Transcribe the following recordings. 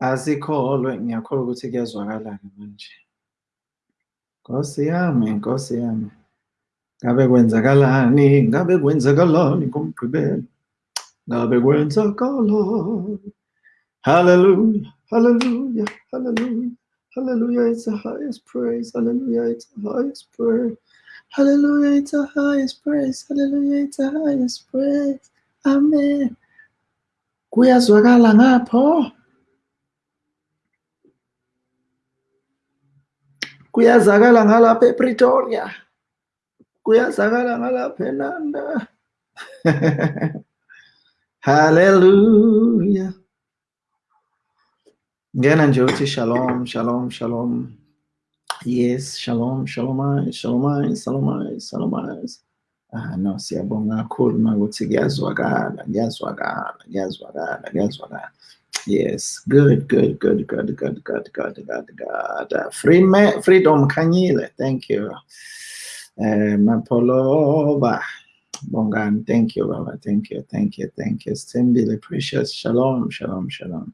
asikholwe ngiyakholwa ukuthi kuyazwakala-ke manje. Nkosi yami nkosi yami. Ngabe kwenzakalani? Ngabe kwenzakalani ngomgqibelo ngabe kwenzakalani? Hallelujah hallelujah hallelujah. Hallelujah it's the highest praise. Hallelujah it's the highest praise. Hallelujah it's the highest praise. Hallelujah it's the highest praise. Amen. Kuyazwakala ngapho kuyazakala ngalapha ePretoria. Kuyazakala ngalapha eNanda hallelujah. Ngena nje uthi shalom shalom shalom. Yes shalom shalom shalom shalom shalom ah no siyabonga kakhulu makuthi kuyazwakala kuyazwakala kuyazwakala kuyazwakala. Yes, good, good, good, good, good, good, good, good, good. Uh, free freedom Kanyile, thank you. Uh, Mapoloba, Bongan, thank you, Baba, thank you, thank you, thank you. Stimbili, precious, shalom, shalom, shalom.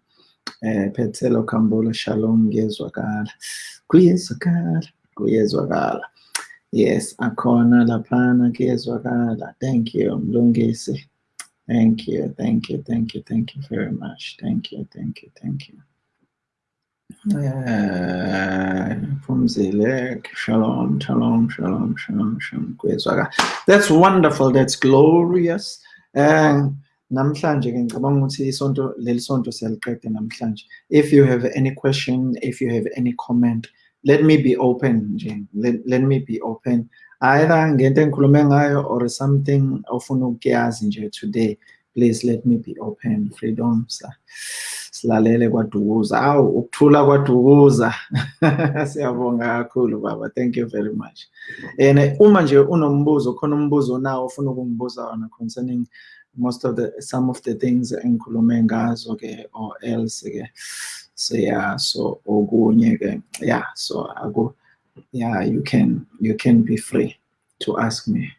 Uh, Petelo Kambula, shalom, Gezwakala, Kuyezwakala, Kuyezwakala. Yes, Akona Lapana, Gezwakala, thank you, Mlungisi. Thank you, thank you, thank you, thank you very much. Thank you, thank you, thank you. Uh, from Zelek, shalom, shalom, shalom, shalom, shalom. That's wonderful, that's glorious. Uh, namhlanje isonto leli sonto if you have any question if you have any comment let me be open nje let, let me be open either ngento engikhulume ngayo or something ofuna ukuyazi nje today please let me be open. Freedom silalele kwadukuza. Awu ukuthula kwadukuza. Siyabonga kakhulu baba. Thank you very much. And uma nje unombuzo khona umbuzo nawo ofuna ukungibuza wona concerning most of the some of the things engikhulume ngazo ke or else ke. So yeah so okunye ke yeah so aku yeah you can you can be free to ask me.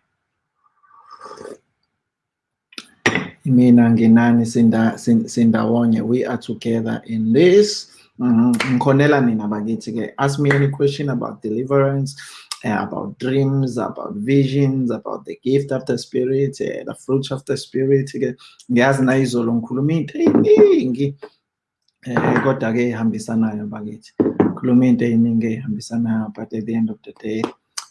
Mina nginani sinda sindawonye we are together in this. Ngikhonela nina bakithi ke ask me any question about deliverance uh, about dreams about visions about the gift of the spirit uh, the fruits of the spirit ke. Ngiyazi na izolo ngikhuluma into eyiningi eh kodwa ke ihambisanayo bakithi khuluma into eyiningi ehambisanayo but at the end of the day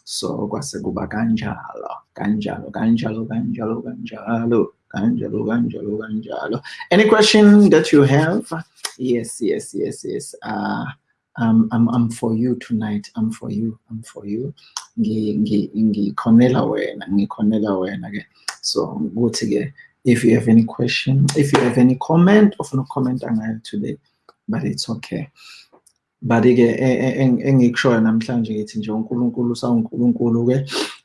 so kwase kuba kanjalo kanjalo kanjalo kanjalo kanjalo kanjalo kanjalo kanjalo any question that you have yes yes yes yes uh um, I'm, I'm for you tonight. I'm for you. I'm for you. Ngikhonela wena, ngikhonela wena ke. So ukuthi ke if you have any question, if you have any comment, ofuna comment ngayo today, but it's okay. But ke engikushoyo namhlanje ngithi nje uNkulunkulu usawuNkulunkulu ke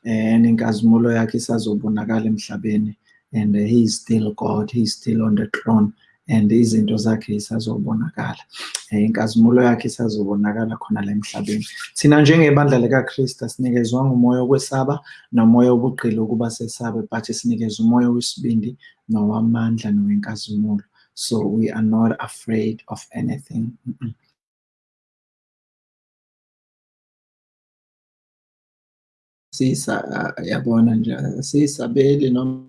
eh nenkazimulo yakhe isazobonakala emhlabeni and he is still God, he is still on the throne. and izinto zakhe isazobonakala inkazimulo yakhe isazobonakala khona la emhlabeni thina njengebandla likaKristu sinikezwa ngumoya wokwesaba nomoya wobugqili ukuba sesabe but sinikezwa umoya wesibindi nowamandla nowenkazimulo so we are not afraid of anything mm -mm. Sisa yabona nje sisabeli noma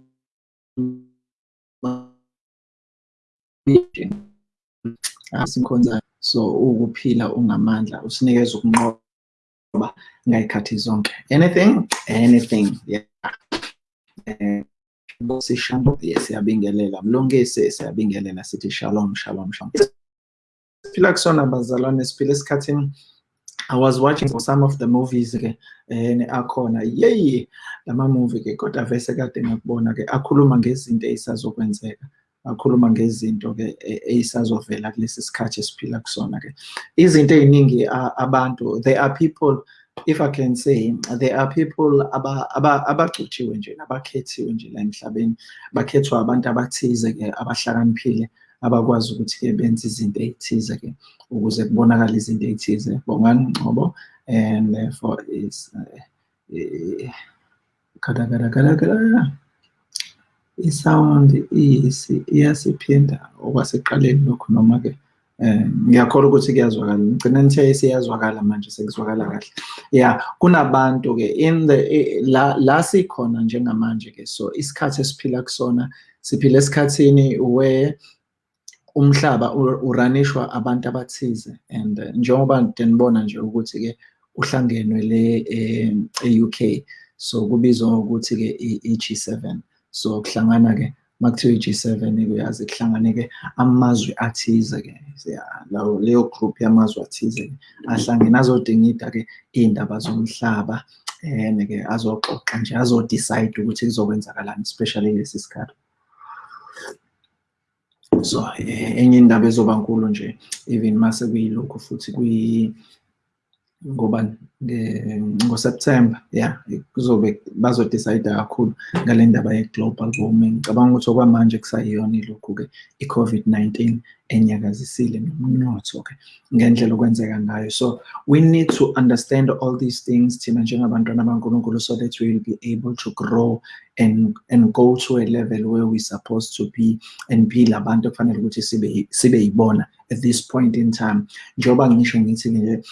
asimkhonza so ukuphila ungamandla usinikeza ukunqoba ngayikhathi zonke. Anything? Anything yeah. Sishambo siyabingelela mlungisi siyabingelela sithi shalom shalom shalom. Siphila kusona bazalwane siphila esikhathini I was watching some of the movies ke eh, and akhona. Yey lama movie ke kodwa vese kade ngakubona ke akhuluma ngezinto ezisazokwenzeka akhuluma ngezinto ke eh, eyisazovela kulesi sikhathi esiphila kusona ke. Izinto eziningi abantu there are people if i can say there are people abagcuthiwe nje abakhethiwe nje la emhlabeni. Bakhethwa abantu abathize ke abahlakaniphile abakwazi ukuthi ke benze izinto ezithize ke ukuze kubonakala izinto ezithize bongani ngcobo and therefore is kada kada kada kada isound iyasiphinda okwasekuqaleni lokhu noma-ke um ngiyakholwa ukuthi kuyazwakala. Ngigcina nithe siyazwakala manje sekuzwakala kahle. Ya kunabantu-ke in the la, la sikhona njengamanje-ke. So isikhathi esiphila kusona siphila esikhathini where umhlaba uranishwa abantu abathize and njengoba nibona nje ukuthi-ke uhlangenwe le e-UK so kubizwa ngokuthi-ke i-G7 so kuhlangana-ke makuthiwa i-G7 uyazi kuhlangane-ke amazwe athize-ke lawo leyo group yamazwe athize ahlangene azodingida-ke iy'ndaba zomhlaba and-ke azoxoxa nje azodecide ukuthi kuzokwenzakalani especially lesi sikhathi. So enye indaba ezoba nkulu nje even mase kuyilokhu futhi kuyi ngoba ngoSeptember yeah kuzobe bazodecide kakhulu ngale ndaba ye-global warming. Ngicabanga ukuthi okwamanje kusayiyona ilokhu-ke i-COVID-19 enyakazisile nomnotho-ke ngendlela okwenzeka ngayo. So we need to understand all these things thina njengabantwana bankulunkulu so that we will be able to grow and, and go to a level where we're supposed to be and be labantu kufanele ukuthi sibe sibe yibona at this point in time. Njengoba ngisho ngithi nje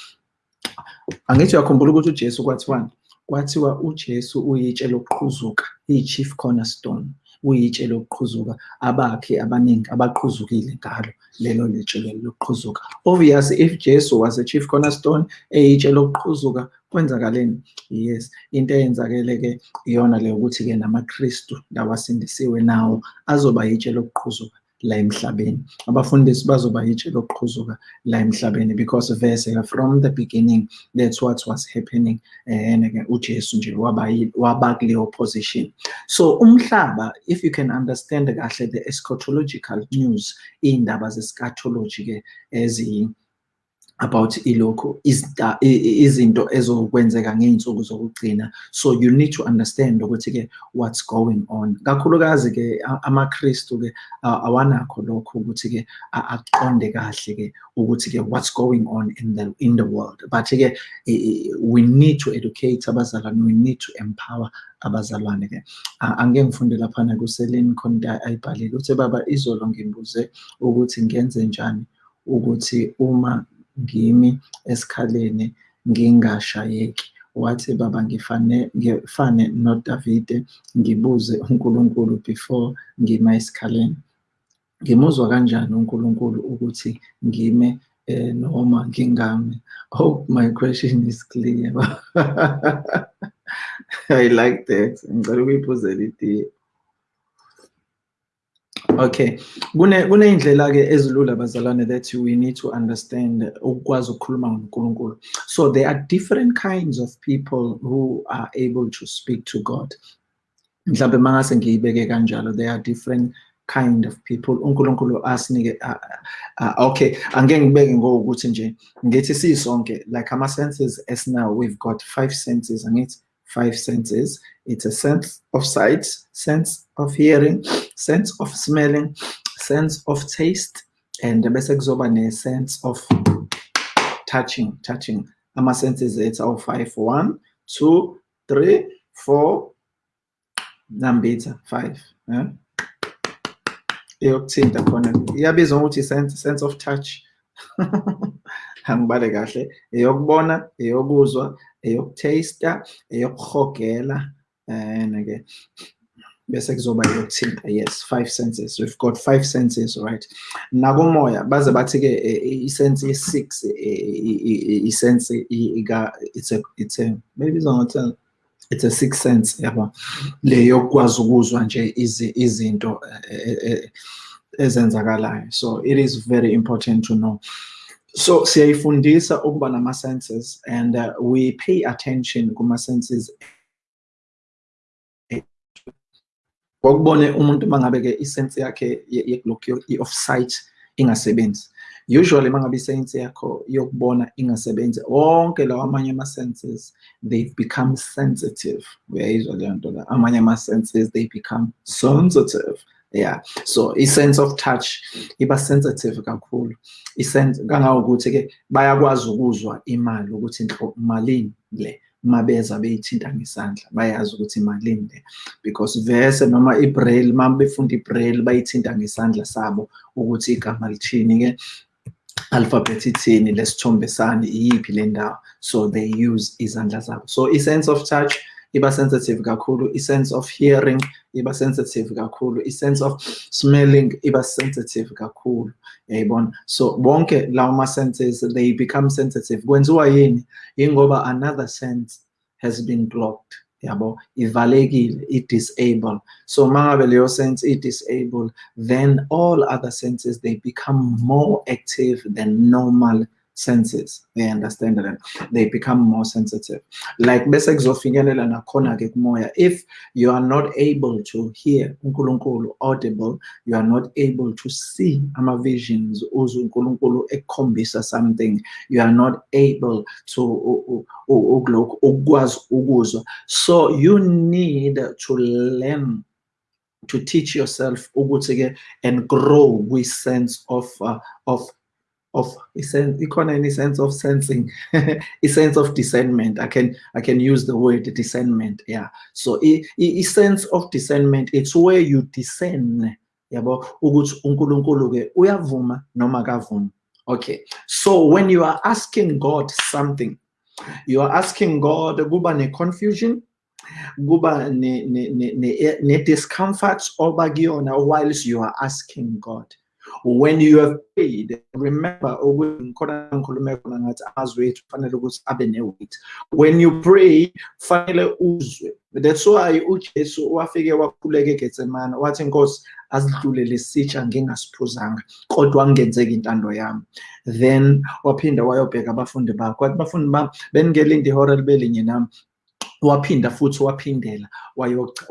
angithi uyakhumbula ukuthi uJesu kwathiwani kwathiwa uJesu uyitshe lokuqhuzuka iyi-chief cornerstone uyitshe lokuqhuzuka abakhe abaningi abaqhuzukile ngalo lelo litshe lelo lokuqhuzuka. Obviously if Jesu was a chief cornerstone eyitshe lokuqhuzuka kwenzakaleni? Yes. Into eyenzakele-ke iyona leyo ukuthi-ke namaKristu lawasindisiwe nawo azoba yitshe lokuqhuzuka la emhlabeni. Abafundisi bazoba yitshe lokuqhuzuka la emhlabeni because vese uh, from the beginning that's what was happening uh, and uJesu nje waba kuleyo position. So umhlaba if you can understand kahle the eschatological news iy'ndaba ze-eschatology ke ezi about ilokhu izinto ezokwenzeka ngey'nsuku zokugcina. So you need to understand ukuthi-ke what's going on. Kakhulukazi-ke amaKristu-ke awanakho lokho ukuthi-ke aqonde kahle-ke ukuthi-ke what's going on in the, in the world. But-ke we need to educate abazalwane we need to empower abazalwane-ke. Angeke ngifunde laphana kuseleni khona ayibhalile uthi baba izolo ngimbuze ukuthi ngenze njani ukuthi uma ngimi esikhaleni ngingashayeki. Wathi baba ngifane ngifane noDavide ngibuze uNkulunkulu before ngima esikhaleni. Ngimuzwa kanjani uNkulunkulu ukuthi ngime eh, noma ngingami? Hope my question is clear. I like that. Ngicela ukuyiphuzela itiye Okay, kune kuneyindlela ke ezilula bazalwane that we need to understand ukwazi ukukhuluma ngoNkulunkulu. So there are different kinds of people who are able to speak to God. Mhlawumbe mangase ngiyibeke kanjalo there are different kind of people uNkulunkulu asinike okay angeke ngibeke ngokuthi nje ngithi sisonke like ama senses as now we've got five senses angithi five senses. It's a sense of sight, sense of hearing, sense of smelling, sense of taste, and bese kuzoba ne-sense of touching, touching. Ama senses it's all five. One, two, three, four, nambitha, five. Eh? eyokuthinta khona iyabizwa ngokuthi sense, sense of touch angibale kahle eyokubona eyokuzwa eyokutaster eyokuhogela eh, and-ke bese kuzoba eyokuthinta yes five senses. We've got five senses right? Nakumoya baze bathi-ke eh, eh, isense ye-six isense it's a it's a maybe izongothela it's a six sense yabo? Le yokwazi ukuzwa nje izinto ezenzakalayo. So it is very important to know so siyayifundisa ukuba nama-senses and uh, we pay attention kuma-senses ngokubone umuntu mangabe-ke isense yakhe of sight ingasebenzi. Usually mangabe isense yakho yokubona ingasebenzi wonke lawa amanye ama-senses they become sensitive. Uyayizwa leyo nto la amanye ama-senses they become sensitive yeah. So i-sense of touch iba sensitive kakhulu. Isense kangangokuthi-ke bayakwazi ukuzwa imali ukuthi malini le mabeza beyithinta ngesandla bayazi ukuthi malini le. Because vese noma i-braille uma befunda i-braille bayithinta ngesandla sabo ukuthi igama lithini-ke alphabet ithini lesithombe sani iyiphi le ndawo. So they use izandla zabo. So i-sense of touch iba sensitive kakhulu i-sense of hearing iba sensitive kakhulu i-sense of smelling iba sensitive kakhulu yayibona? So bonke lawo ma-senses they become sensitive. Kwenziwa yini? Yingoba another sense has been blocked yabo? Ivalekile i-disable. So mangabe leyo sense i-disable then all other senses they become more active than normal senses. They understand that they become more sensitive. Like bese kuzofinyelela nakhona-ke kumoya if you are not able to hear unkulunkulu audible you are not able to see ama-visions uzwe unkulunkulu ekukhombisa something you are not able to ukulokhu ukukwazi ukuzwa. So you need to learn to teach yourself ukuthi-ke and grow with sense of uh, of of a sense any sense of sensing a sense of discernment i can i can use the word discernment yeah so a, a sense of discernment it's where you discern okay so when you are asking god something you are asking god kuba ne confusion kuba ne ne ne ne discomfort oba kuyona whilst you are asking god when you have prayed remember when you pray that's why ujesu wafike wakhuleka egetsemane wathi inkosi asidlule lesitsha ngingasiphuzanga kodwa angenzeki intando yami. Then waphinda wayobheka abafundi bakho wathi bafundi bami beningelindo ihora libe nami waphinda futhi waphindela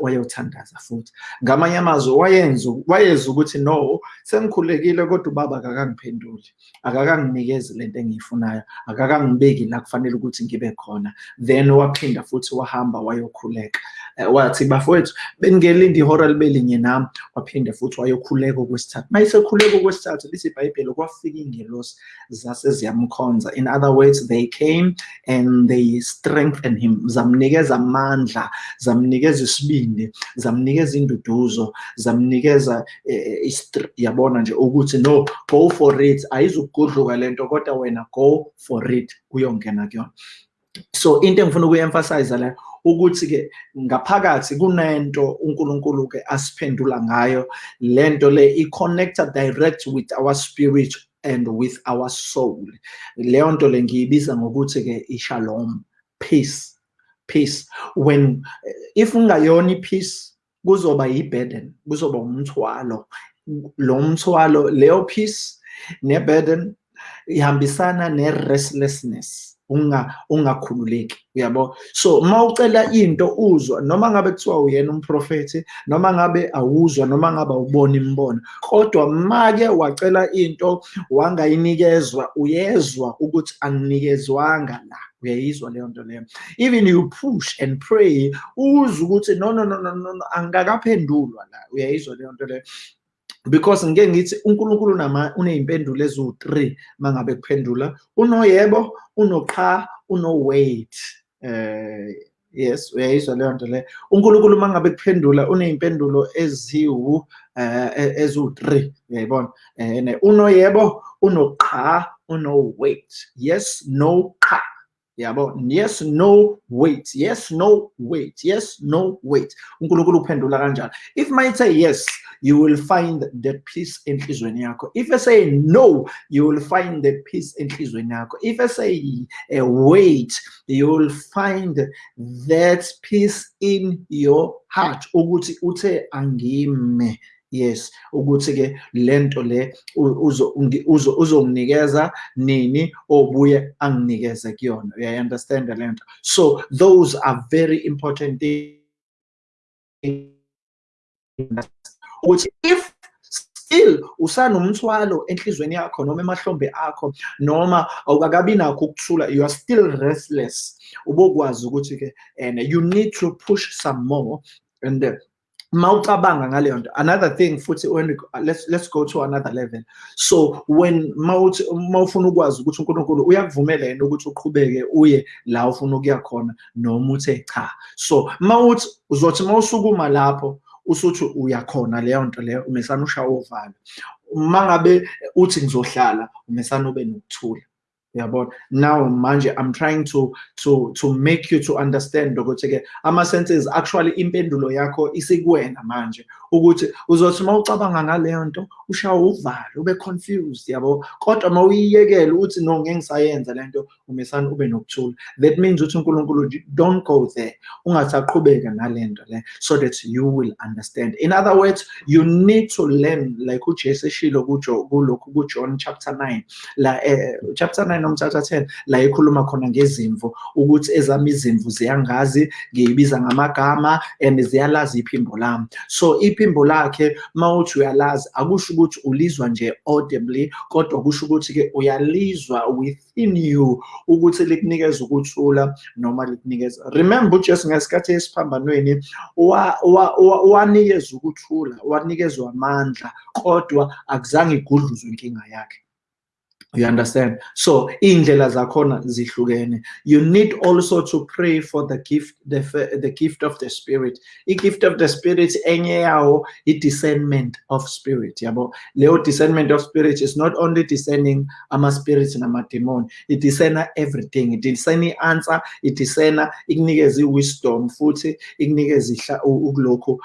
wayothandaza futhi. Ngamanye amazwi wayenza wayeza ukuthi no sengikhulekile kodwa ubaba akakangiphenduli akakanginikezi lento engiyifunayo akakangibeki la kufanele ukuthi ngibe khona. Then waphinda futhi wahamba wayokhuleka. Wathi bafowethu beningelindo ihora libe linye nami. Waphinde futhi wayokhuleka okwesithathu. Mayisekhuleka okwesithathu lithi ibhayibheli kwafika ingelosi zase ziyamkhonza. In other words they came and they strengthened him. Zamnikeza amandla zamnikeza isibindi zamnikeza induduzo zamnikeza yabona nje ukuthi no go for it. Ayizukugudluka lento kodwa wena go for it. Uyongena kuyona. So into engifuna ukuyi-emphasize la ukuthi-ke ngaphakathi kunento unkulunkulu-ke asiphendula ngayo. Lento le i-connected direct with our spirit and with our soul. Leyo nto le ngiyibiza ngokuthi-ke i-shalom peace peace. When if ungayona i-peace kuzoba yi-burden kuzoba umthwalo. Lo mthwalo leyo peace ne-burden ihambisana ne-restlessness. unga ungakhululeki uyabo? So mawucela into uzwa noma ngabe kuthiwa uyena umprofeti noma ngabe awuzwa noma ngabe awubona imbono kodwa make wacela into wangayinikezwa uyezwa ukuthi anginikezwanga la uyayizwa leyo nto leyo. Even you push and pray uzwe ukuthi no no no no no angakaphendulwa la uyayizwa leyo nto leyo. Because ngeke ngithi uNkulunkulu nama uneyimpendulo eziwu3 mangabe kuphendula. Unoyebo unoqha uno-wait. Eh yes uyayizwa leyo nto le. uNkulunkulu mangabe kuphendula uneyimpendulo eziwu eh eziwu3 uyayibona? Eh unoyebo unoqha uno-wait. Yes no qha yabo yes no wait. Yes no wait. Yes no wait. uNkulunkulu uphendula kanjalo if say yes you will find the peace enhlizweni yakho. If i say no you will find the peace enhlizweni yakho. If i say uh, wait you will find that peace in your heart yes ukuthi ke lento le uzonginikeza nini obuye anginikeze kuyona. Uyayi understand lento so those are very important ukuthi if still usanomthwalo enhlizweni yakho noma emahlombe akho noma awukakabi nakho ukuthula you are still restless ubokwazi ukuthi ke and you need to push some more and uh, mawucabanga ngaleyo nto. Another thing futhi when let's let's go to another level. So when mawuthi mawufuna ukwazi ukuthi uNkulunkulu uyakuvumela yena ukuthi uqhubeke uye la ufuna ukuya khona noma uthe cha. So mawuthi uzothi mawusukuma lapho usuthi uyakhona leyo nto leyo umesana ushawa uvalo. Uma ngabe uthi ngizohlala umesana ube nokuthula. Yabona now manje i'm trying to to to make you to understand ukuthi ke ama senses actually impendulo yakho isikuwena manje. Ukuthi uzothi mawucabanga ngaleyo nto ushawa uvalo ube confused yabo? Kodwa mawuyiyekela uthi no ngeke ngisayenza lento umesana ube nokuthula. That means uthi uNkulunkulu don't go there. Ungasaqhubeka nalento le so that you will understand. In other words you need to learn like uJesu eshilo kujo kulokhu kuJohn chapter 9 la eh, chapter 9 nomthatha 10 la ekhuluma khona ngezimvu ukuthi ezami izimvu ziyangazi ngiyibiza ngamagama and ziyalazi iphimbo lami. So iphimbo lakhe mawuthi uyalazi akusho ukuthi ulizwa nje audibly kodwa kusho ukuthi ke uyalizwa within you ukuthi likunikeza ukuthula noma likunikeza remember uJesu ngesikhathi esiphambanweni wanikeza ukuthula wanikezwa amandla kodwa akuzange igudluzwe inkinga yakhe. You understand? So indlela zakhona zihlukene. You need also to pray for the gift the, the gift of the spirit. I gift of the spirit enye yawo i discernment of spirit yabo? Leyo discernment of spirit is not only discerning ama spirits nama demon it discerna everything. It discerna i-answer it discerna ikunikeza i-wisdom futhi ikunikeza ukulokho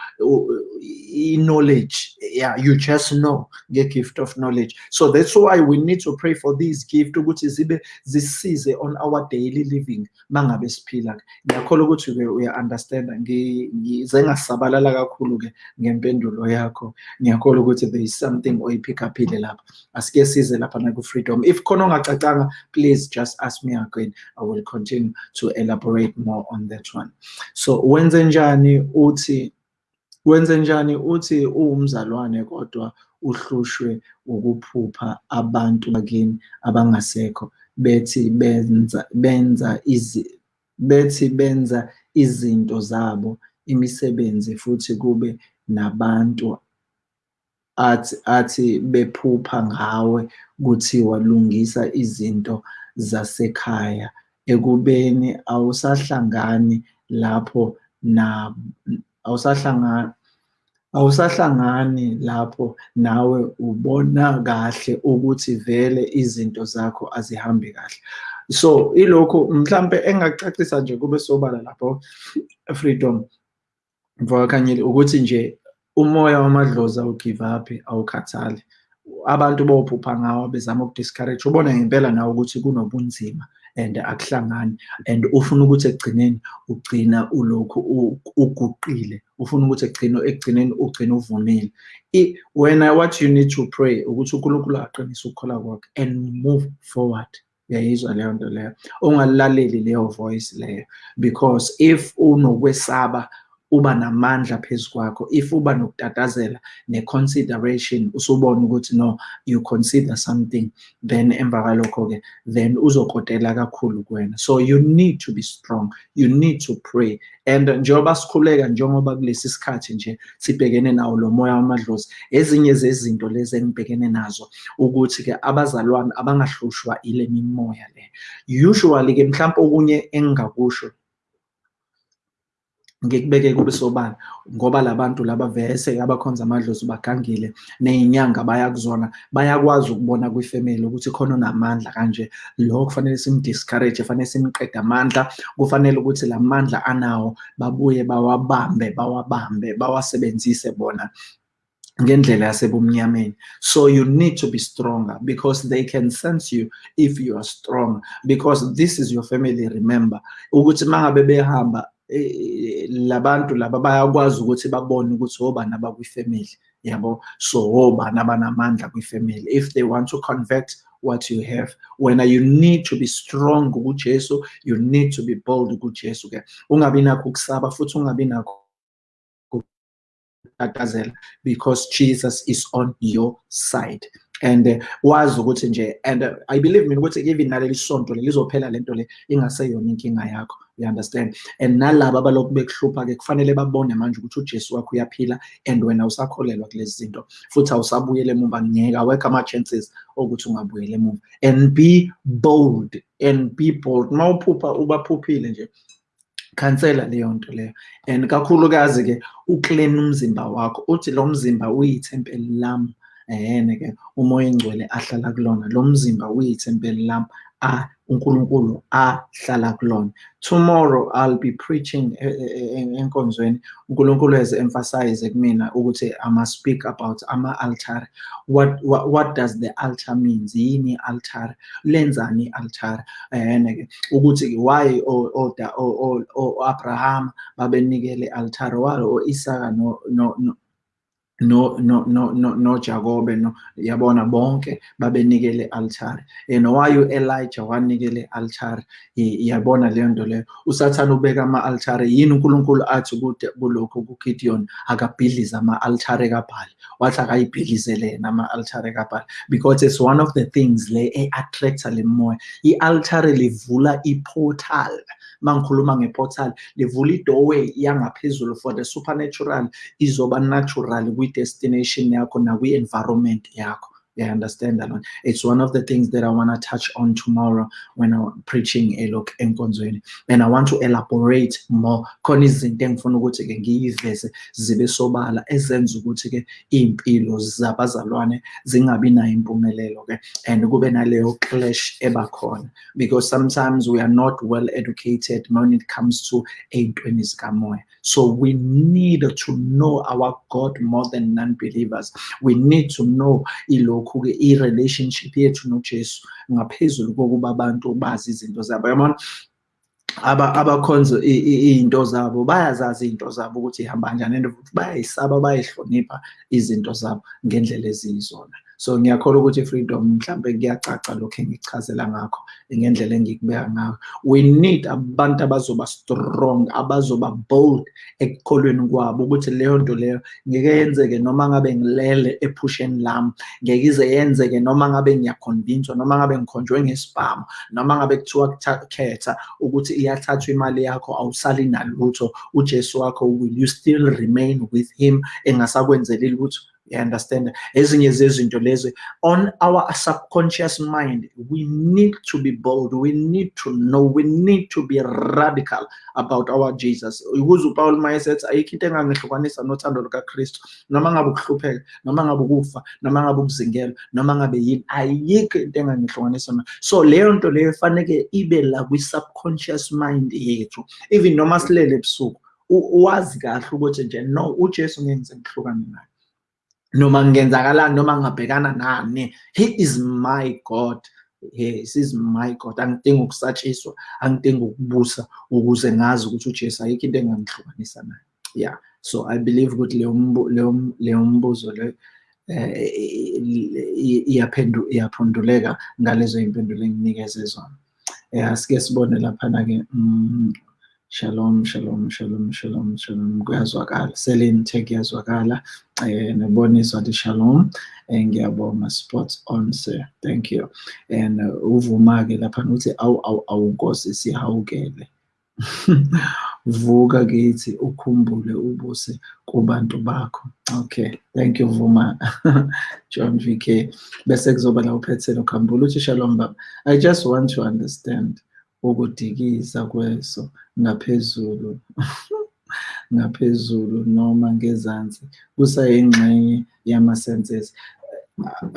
i-knowledge. Yeah you just know the gift of knowledge. So that's why we need to pray for these gift ukuthi zibe zisize on our daily living mangabe siphila. Ngiyakholwa ukuthi ke uya understand ngize ngasabalala kakhulu ke ngempendulo yakho. Ngiyakholwa ukuthi there is something oyipick upile lapha. Asike size lapha na ku freedom if khona ongacacanga please just ask me again. I will continue to elaborate more on that one. So wenze njani uthi wenze njani uthi uwumzalwane kodwa uhlushwe ukuphupha abantu bakini abangasekho bethi benza benza bethi benza izinto zabo imisebenzi futhi kube nabantu athi athi bephupha ngawe kuthiwa lungisa izinto zasekhaya. Ekubeni awusahlangani lapho awusahlangani awusahlangani lapho nawe ubona kahle ukuthi vele izinto zakho azihambi kahle. So ilokho mhlambe engacacisa nje kube sobala lapho freedom mvakakhanyile ukuthi nje umoya wamadlozi ugive up awukhathali. Abantu bophupha ngawo bezama ukudiscourage ubona ngempela nawe ukuthi kunobunzima. And akuhlangani and ufuna ukuthi ekugcineni ugcina ulokhu uguqile. Ufuna ukuthi ekugcina ekugcineni ugcina uvumile. Wena what you need to pray ukuthi uNkulunkulu aqinise ukukhola kwakhe and move forward. Uyayizwa leyo nto leyo. Ungalaleli leyo voice leyo. Because if unokwesaba uba namandla phezu kwakho. If uba nokutatazela ne-consideration usubona ukuthi no you consider something then emva kalokho-ke then uzokotela kakhulu kuwena. So you need to be strong. You need to pray. And njengoba sikhuleka njengoba kulesi sikhathi nje sibhekene nawo lo moya wamadlozi ezinye zezinto lezi engibhekene nazo ukuthi-ke abazalwane abangahlushwa ile mimoya le. Usually-ke mhlawumpe okunye engingakusho ngikubeke kube sobala ngoba labantu laba vese abakhonza amadlozi bagangile nezinyanga bayakuzona bayakwazi ukubona kwifamily ukuthi khona onamandla kanje. Lo kufanele simdiscourage kufanele simqede amandla kufanele ukuthi lamandla anawo babuye bawabambe bawabambe bawasebenzise bona ngendlela yasebumnyameni. So you need to be stronger because they can sense you if you are strong because this is your family remember. Ukuthi mangabe behamba labantu laba bayakwazi ukuthi babone ukuthi obani abakwifamily yabo? So obani abanamandla kwifamily? If they want to convert what you have when you need to be strong kuJesu you need to be bold kuJesu ke ungabi nakho ukusaba futhi ungabi nakho ukutatazela because Jesus is on your side. And uh, wazi ukuthi nje and uh, i believe mina ukuthi even naleli sonto lizophela lento le ingaseyona inkinga yakho. You understand? And nalabo abalokhu bekuhlupha ke kufanele babone manje ukuthi uJesu wakho uyaphila and wena usakholelwa kulezi zinto. Futhi awusabuyele emuva ngeke awekho ama chances ukuthi ungabuyele emuva. And be bold and be bold. Mawuphupha ubaphuphile nje khansela leyo nto leyo. And kakhulukazi ke uclean umzimba wakho. Uthi lo mzimba uyithempeli lami ehene-ke umoya engcwele ahlala kulona. Lo mzimba uyithempeli lami a uNkulunkulu ahlala kulona. Tomorrow i'll be preaching enkonzweni. uNkulunkulu has emphasize kumina ukuthi i must speak about ama-altar what, what what does the altar means yini i-altar? Lenzani i-altar? Ehene-ke ukuthi why o-abraham babenikele i-altar why o-isaka no, no, no no no no no no Jacobe no. Yabona bonke babenikele altare. And why uElijah wanikele altare. Yabona leyo nto leyo. Usathana ubeka ama altare yini uNkulunkulu athi kude kulokho kuGideon akabhidliza ama altare kaBhali. Wathi akayibhidlizele yena ama altare kaBhali. Because it's one of the things le e-attracta le moya. I-altare livula i-portal mangikhuluma ngeportal livula i-doorway yangaphezulu for the supernatural izoba natural kwi-destination yakho nakwi-environment yakho. Yeah, understand that one. It's one of the things that I want to touch on tomorrow when I'm preaching a look enkonzweni. And I want to elaborate more. Khona izinto engifuna ukuthi ke ngiyiveze zibe sobala ezenza ukuthi ke impilo zabazalwane zingabi nayo impumelelo ke and kube naleyo clash ebakhona because sometimes we are not well educated when it comes to ey'ntweni zikamoya. So we need to know our God more than non-believers. We need to know ilokhu-ke i-relationship yethu nojesu ngaphezulu kokuba abantu bazi izinto zabo yabona abakhonza iy'nto zabo bayazazi iy'nto zabo ukuthi ihamba kanjani and futhi bayayisaba bayayihlonipha izinto zabo ngendlela eziyizona so ngiyakholwa ukuthi freedom mhlambe kuyacaca lokhu engikuchazela ngakho ngendlela engikubeka ngayo. We need abantu abazoba strong abazoba bold ekukholweni kwabo ukuthi leyo nto leyo ngeke yenzeke noma ngabe ngilele ephusheni lami ngeke ize yenzeke noma ngabe ngiyakhonvinswa noma ngabe ngikhonjwe ngesibhamu noma ngabe kuthiwa khetha ukuthi iyathathwa imali yakho awusali nalutho. Ujesu wakho will you still remain with him? Engasakwenzeli lutho. You understand? Ezinye zezinto lezi on our subconscious mind we need to be bold we need to know we need to be radical about our jesus. Ukuze upawul mayesethi ayikho into engangihlukanisa nothando lukakristu noma ngabe ukuhlupheka noma ngabe ukufa noma ngabe ukuzingelwa noma ngabe yini ayikho into engangihlukanisa na. So leyo nto leyo faneke ibe la kwi-subconscious mind yethu. Even noma silele ebusuku wazi kahle ukuthi nje no ujesu ngenze ngihlukane naye noma kungenzakalani noma ngingabhekana nani. He is my god. Yes is my god. Angidingi ukusatshiswa angidingi ukubusa ukuze ngazi ukuthi ujesu ayikho into engangihlukanisa naye. Yeah so i believe ukuthi leyo mbuzo leyo iyaphenduleka ngalezo y'mpendulo enginikeze zona. Ya sike sibone laphana-ke Shalom, shalom, shalom, shalom, shalom. Kuyazwakala. Selin tech kuyazwakala. Eh nebonisa di shalom. Ngiyabonga spot on sir. Thank you. And uvuma ke lapha uthi awu awu awu Nkosi sihawukele. Vuka kithi ukhumbule ubuse kubantu bakho. Okay. Thank you Vuma. John VK. Bese kuzoba la uphethelo khambula uthi shalom baba. I just want to understand ukudikiza kweso ngaphezulu ngaphezulu noma ngezansi kusayingxenye yama-senses.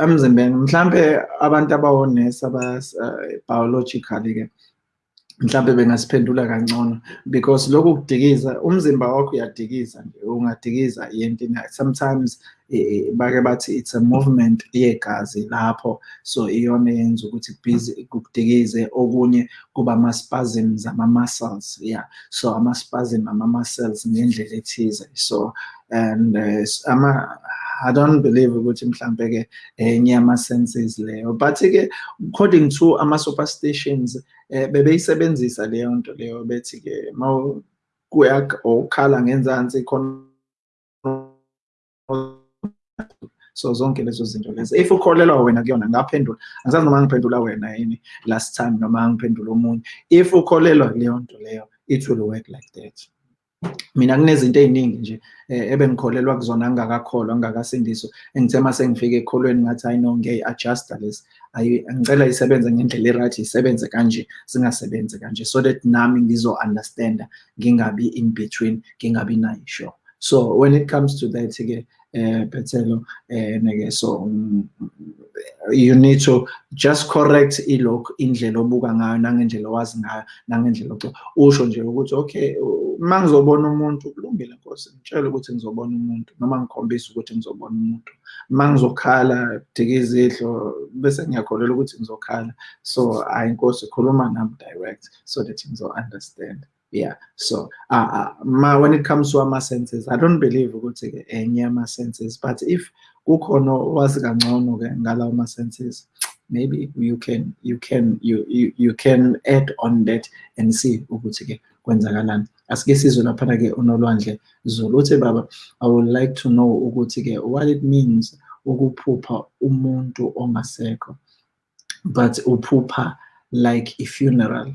Emzimbeni mhlambe abantu abawonesi aba-biologically ke mhlambe bengasiphendula kangcono because lokhu kudikiza umzimba wakho uyadikiza nje ungadikiza yentini sometimes bake bathi it's a movement yegazi lapho. So iyona yenza ukuthi busy kudikize okunye kuba ama-spasms ama-muscles yeah. So ama-spasm ama-muscles ngendlela ethize. So and uh, ama I don't believe ukuthi mhlambe ke enye yama senses leyo. But ke according to ama superstitions eh bebeyisebenzisa leyo nto leyo bethi ke mawu kuya okhala ngenzansi khona so zonke lezo zinto lezo if ukholelwa wena kuyona ngaphendula. Angisazi noma ngiphendula wena yini last time noma ngiphendula omunye. If ukholelwa leyo nto leyo it will work like that. Mina kunezinto eziningi nje ebengikholelwa kuzona ngingakakholwa ngingakasindiswa engithe mase ekholweni ngathi hayi no ngiyayi-adjusta lesi. Ngicela isebenze ngendlela e-right isebenze kanje singasebenzi kanje so that nami ngizo-understanda ngingabi in between ngingabi nayo sure so when it comes to that-ke um Phethelo um so um, you need to just correct ilokhu indlela obuka ngayo nangendlela owazi ngayo nangendlela usho nje ukuthi okay uma ngizobona umuntu kulungile nkosi ngitshele ukuthi ngizobona umuntu noma ngikhombise ukuthi ngizobona umuntu uma ngizokhala dika izidlo bese ngiyakholelwa ukuthi ngizokhala so hayi nkosi khuluma nami direct so that ngizo-understand yeah so uh, uh, when it comes to ama-senses i don't believe ukuthi-ke enye ama-senses but if kukhona owazi kangcono-ke ngalawo ma-senses maybe you can you can you, you you can add on that and see ukuthi-ke kwenzakalani. Asike sizwe laphana-ke unolwandle zulu. Uthi baba i would like to know ukuthi-ke what it means ukuphupha umuntu ongasekho but uphupha like a funeral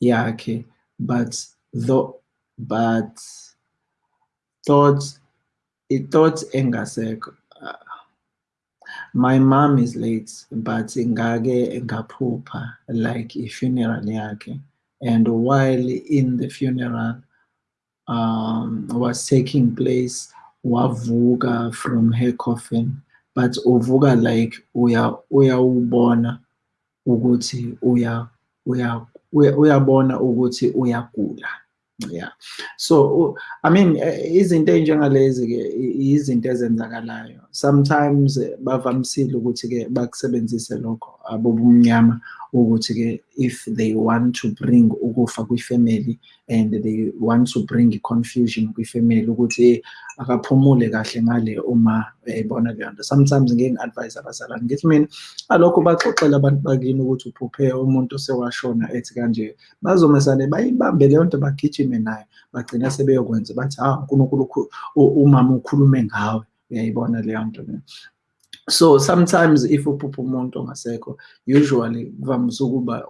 yakhe but though but thoughts i-thoughts engasekho uh, my mom is late but ngake ngaphupha like i-funeral yakhe. And while in the funeral um, was taking place wavuka from her coffin but uvuka like uya uyawubona ukuthi uya uya uyabona ukuthi uyagula. Yeah. So i mean izinto ey'njengalezi ke izinto ezenzakalayo sometimes bavamisile ukuthi-ke bakusebenzise lokho. Abobumnyama ukuthi-ke if they want to bring ukufa kwifamily and they want to bring confusion kwifamily ukuthi akaphumule kahle ngale uma ebona leyo nto sometimes ngike ngi-advise abazalwane ngithi mina alokho baxoxele abantu bakini ukuthi uphuphe umuntu sewashona ethi kanje bazomesane bayibambe leyo nto bagijime nayo bagcina sebeyokwenza bathi ha unkulunkulu umama ukhulume ngawe. Uyayibona leyo nto leyo? So sometimes if uphupha umuntu ongasekho usually kuvamise ukuba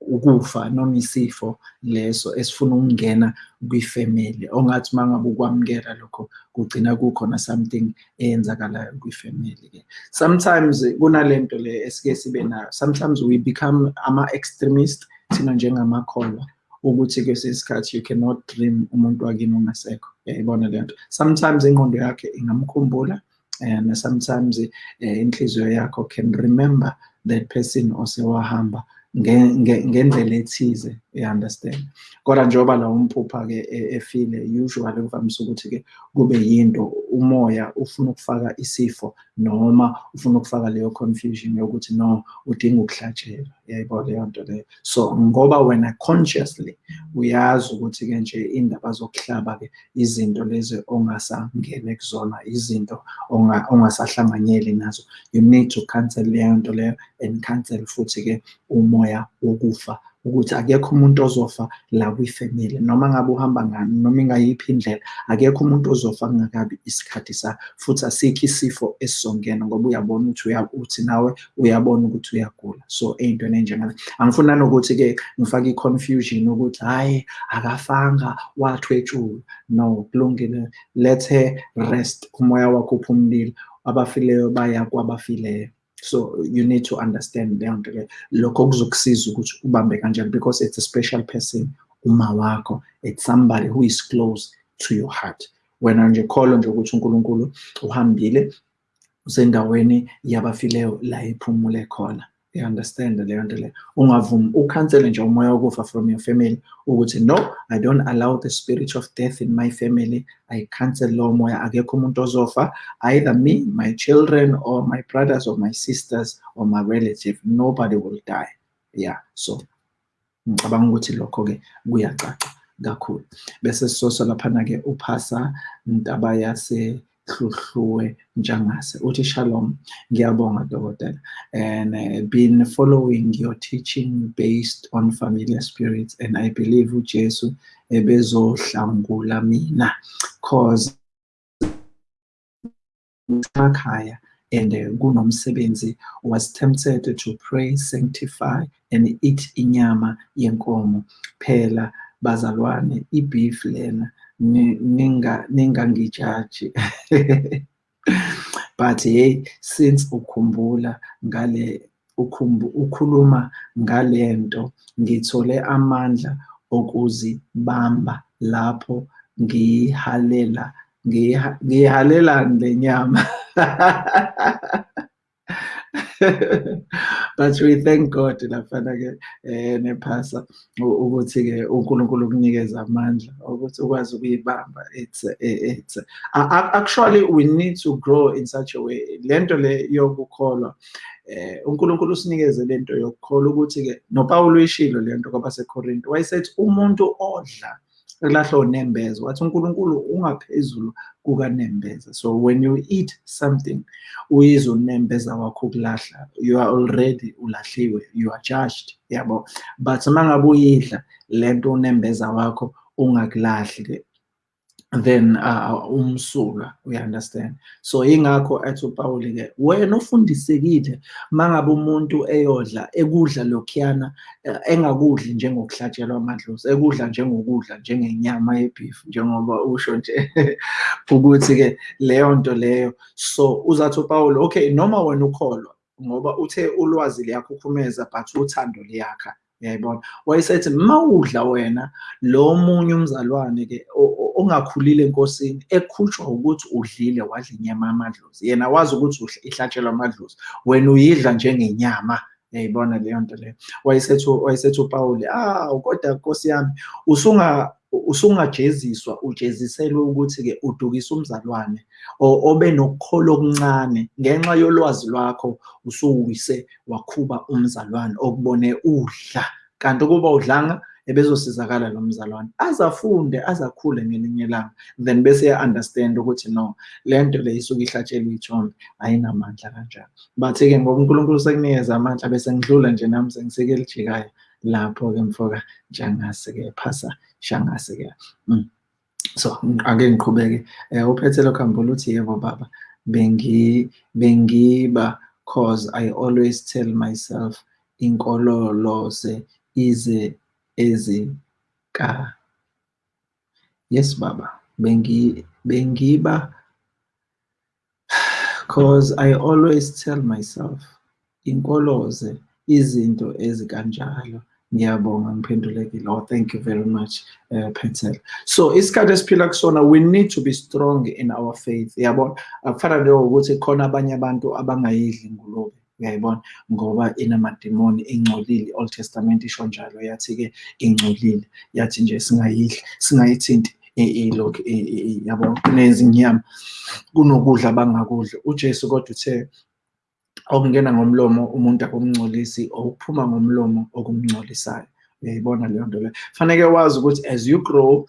ukufa noma isifo leso esifuna ukungena kwifamily ongathi uma ngabe ukwamukela lokho kugcina kukhona something eyenzakalayo kwifamily ke sometimes kunalento le esike sibe nayo. Sometimes we become ama-extremist thina njengamakholwa ukuthi kwesinye isikhathi you cannot dream umuntu wakini ongasekho. Yayibona le nto? Sometimes ingqondo yakhe ingamkhumbula and sometimes inhliziyo yakho can remember that person osewahamba ngendlela ethize you-understand kodwa njengoba lawo umphupha-ke efile usually kuvamise ukuthi-ke kube yinto umoya ufuna ukufaka isifo noma ufuna ukufaka leyo confusion yokuthi no udinga ukuhlatshelwa yayibona leyo nto leyo. So ngoba wena consciously uyazi ukuthi-ke nje indaba zokuhlaba-ke izinto lezi ongasangene kuzona izinto ongasahlanganyeli nazo. You need to cancel leyo nto leyo and cancel futhi-ke umoya wokufa ukuthi akekho umuntu ozofa la kwifamily noma ngabe uhamba ngani noma ingayiphi indlela akekho umuntu ozofa kungakabi isikhathi sa futhi asikho isifo esizongena ngoba uyabona ukuthi uthi nawe uyabona ukuthi uyagula. So ey'ntweni ey'njengale angifuna nokuthi-ke ngifake i-confusion ukuthi hhayi akafanga wathwetshulwa no kulungile let her rest umoya wakho uphumlile abafileyo baya kwabafileyo so you need to understand leyo nto lokho kuzokusiza ukuthi ubambe kanjani because it's a special person uma wakho. It's somebody who is close to your heart. Wena nje kholo nje ukuthi unkulunkulu uhambile usendaweni yabafileyo la iphumule khona you understand leyo nto leyo ungavumi ukhansele nje umoya wokufa from your family ukuthi no i don't allow the spirit of death in my family. I cancel lowo moya. Akekho umuntu ozofa. Either me my children or my brothers or my sisters or my relative. Nobody will die. Yeah so ngicabanga ukuthi lokho-ke kuyacaca kakhulu. Bese sisosa laphana-ke uphasa ntabayase hluhluwe njangase uthi shalom ngiyabonga dokotela. And uh, been following your teaching based on familiar spirits and i believe ujesu ebezohlangula mina. Cause ekhaya and uh, kunomsebenzi was tempted to pray sanctify and eat inyama yenkomo. Phela bazalwane i-beef lena ningangijaji but hey since ukhumbula ngale ukhuluma ngale nto ngithole amandla okuzibamba lapho ngiyihalela ngiyihalelani le nyama. but we thank God laphana-ke um nephasa ukuthi-ke uNkulunkulu ukunikeza amandla ukuthi ukwazi ukuyibamba it's it's actually we need to grow in such a way le nto le yokukholwa eh uNkulunkulu usinikeze lento yokukholwa ukuthi-ke noPawulo uyishilo le nto kwabaseKorinto wayesethi umuntu odla elahlwa unembeza wathi uNkulunkulu ungaphezulu kukanembeza. So when you eat something uyizwe unembeza wakho ukulahla. You are already ulahliwe you are judged yabo? But uma ngabe uyidla lento unembeza wakho ungakulahli then uh, umsulwa you understand so ingakho athi uPaul ke wena ufundisekile mangabe umuntu eyodla ekudla lokhiyana engakudli njengokuhlatshelwa amadlozi ekudla njengokudla njengenyama yebeef njengoba usho nje ukuthi ke leyo nto leyo. So uzathi uPaul okay noma wena ukholwa ngoba uthe ulwazi liyakhukhumeza but uthando liyakha uyayibona? Wayesethi mawudla wena lo munye umzalwane ke ongakhulile enkosini ekhutshwa ukuthi udlile wadla inyama yamadlozi. Yena wazi ukuthi ihlatshelwa amadlozi. Wena uyidla njengenyama. Yayibona leyo nto leyo? Wayesethi wayesethi uPaul ah kodwa nkosi yami usunga usungajeziswa ujeziselwe ukuthi-ke udukise umzalwane obe nokukholo okuncane ngenxa yolwazi lwakho usuwise wakhuba umzalwane okubone udla. Kanti ukuba udlanga ebezosizakala lo mzalwane. Azafunde azakhule ngelinye ilanga then bese ya-understand ukuthi no le nto le isuke ihlatshelwe ithombe ayinamandla kanjalo but-ke ngoba unkulunkulu sekunikeza amandla bese ngidlula nje nami sengiseke elijikayo lapho-ke mfoka njengase-ke phasa shangase-ke mm. so ake ngiqhubeke um uphethe lokhambula uthi yebo baba bengi bengiba cause i always tell myself inkololose ize ezika yes baba bengi bengiba cause i always tell myself inkoloze izinto ezikanjalo ngiyabonga ngiphendulekile oh thank you very much uh, Petel so isikhathi esiphila kusona we need to be strong in our faith. Yabona? Akufana njengokuthi khona abanye abantu abangayidli ingulube uyayibona? Ngoba inamadimoni ingcolile old testament isho njalo yathi-ke ingcolile. Yathi nje singayidli singayithinti ilokhu yabo nezinyama kunokudla abangakudla ujesu kodwa uthe okungena ngomlomo umuntu akumngcolisi okuphuma ngomlomo okumngcolisayo. Uyayibona leyo nto leyo? Faneke wazi ukuthi as you grow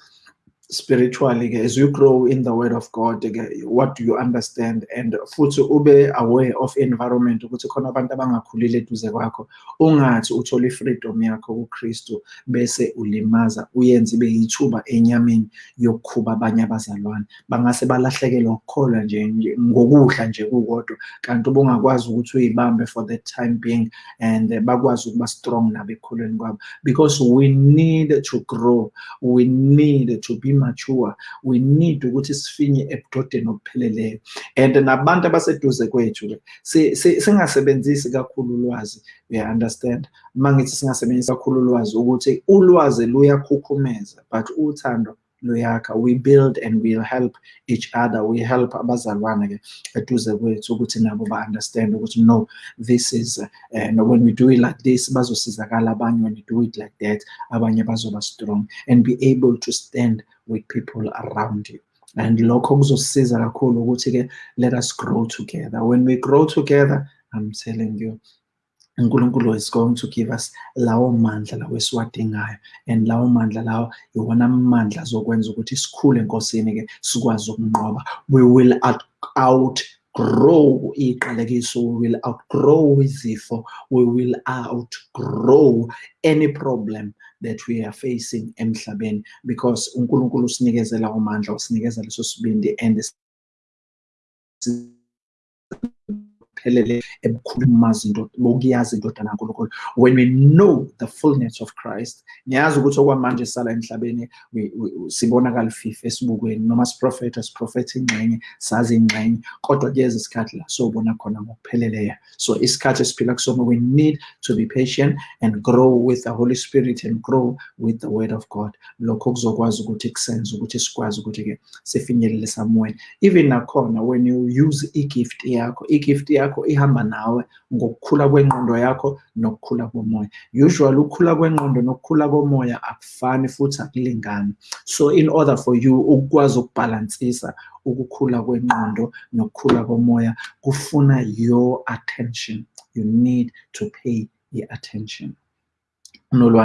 spiritually as you grow in the word of god what do you understand? And futhi ube aware of environment ukuthi khona abantu abangakhulile eduze kwakho. Ungathi uthola i-freedom yakho kuKristu bese ulimaza uyenze ibe yithuba enyameni yokukhuba abanye abazalwane. Bangase balahlekelwa ukukholwa nje ngokudla nje kukodwa. Kanti ubungakwazi ukuthi uyibambe for the time being and bakwazi ukuba strong nabo ekukholweni kwabo. Because we need to grow. We need to be mature we need ukuthi sifinye ebudodeni obupheleleyo. And nabantu abaseduze kwethu singasebenzisi kakhulu ulwazi uya understand? Uma ngithi singasebenzisi kakhulu ulwazi ukuthi ulwazi luyakhukhumeza but uthando luyakha we build and we'll help each other. We help abazalwane ke eduze kwethu ukuthi nabo ba-understand ukuthi no this is uh, and when we do it like this bazosizakala when we do it like that abanye strong and be able to stand with people around you. And lokho kuzosisiza kakhulu ukuthi-ke let us grow together. When we grow together i'm telling you uNkulunkulu is going to give us lawo mandla lawo esiwadingayo and lawo mandla lawo iwona mandla azokwenza ukuthi sikhule enkosini ke sikwazi ukunqoba. We will outgrow iqalekiso we will outgrow izifo we will outgrow any problem that we are facing emhlabeni. Because uNkulunkulu usinikeze lawo mandla usinikeza leso sibindi and ngokuphelele ebukhuluma into bokuyazi indodana kaNkulunkulu when we know the fullness of Christ niyazi ukuthi okwamanje sala emhlabeni sibona kalififa esibukweni noma siprofetha siprofetha ingxenye sazi ingxenye. Kodwa kuyeza isikhathi la sobona khona ngokupheleleyo. So isikhathi esiphila kusona we need to be patient and grow with the Holy Spirit and grow with the word of God. Lokho kuzokwazi ukuthi kusenze ukuthi sikwazi ukuthi-ke sifinyelele somewhere even nakhona when you use i-gift yakho i-gift yakho ihamba nawe ngokukhula kwengqondo yakho nokukhula komoya. Usually ukukhula kwengqondo nokukhula komoya akufani futhi akulingani. So in order for you ukwazi ukubhalansisa ukukhula kwengqondo nokukhula komoya kufuna your attention. You need to pay i-attention you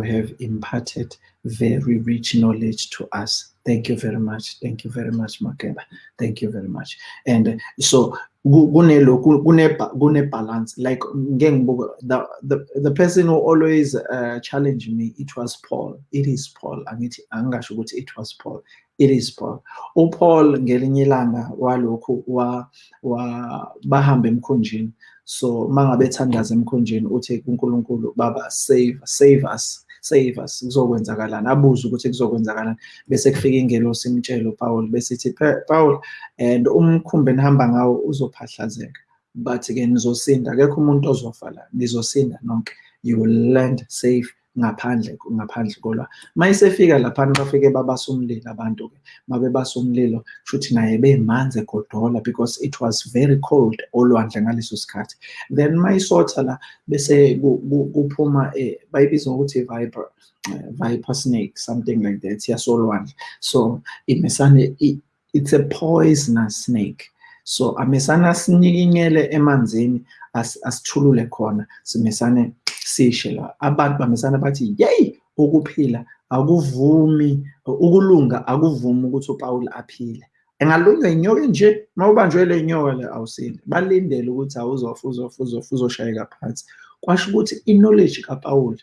have imparted very rich knowledge to us. Thank you very much. Thank you very much makeba. Thank you very much. And so kunelokhu kune-balance like the, the, the person who always uh, challenged me it was paul. It is paul. Angithi it was paul. It is paul. Upaul ngelinye ilanga walokhu wa, wa bahamba so mangabe ethandaza emkhunjini uthi kuNkulunkulu baba save save us save us. Kuzokwenzakalani? Abuze ukuthi kuzokwenzakalani. Bese kufika ingelosi imtshelo uPaul bese ithi Paul and umkhumbi enihamba ngawo uzophahlazeka but ke nizosinda. Akekho umuntu ozofa la nizosinda nonke. You will land safe. Ngaphandle ngaphandle kolwa. Mayisefika laphana bafike babasa umlilo abantu ke mabe basa umlilo futhi naye bemanzi egodola because it was very cold olwandle ngaleso sikhathi. Then mayisotha la bese kuphuma bayibiza ngokuthi viper viper snake something like that yasolwandle. So imesane it's a poisonous snake. So amesana sinyikinyele emanzini asithulule khona simesane sishe la abantu bamesana bathi yeyi ukuphila akuvumi ukulunga akuvumi ukuthi uPaul aphile. Engalunywa inyoka nje mawubanjwe le nyoka le awusinde balindele ukuthi awuzofa uzofa uzofa uzoshayeka phansi. Kwasho ukuthi i-knowledge kaPaul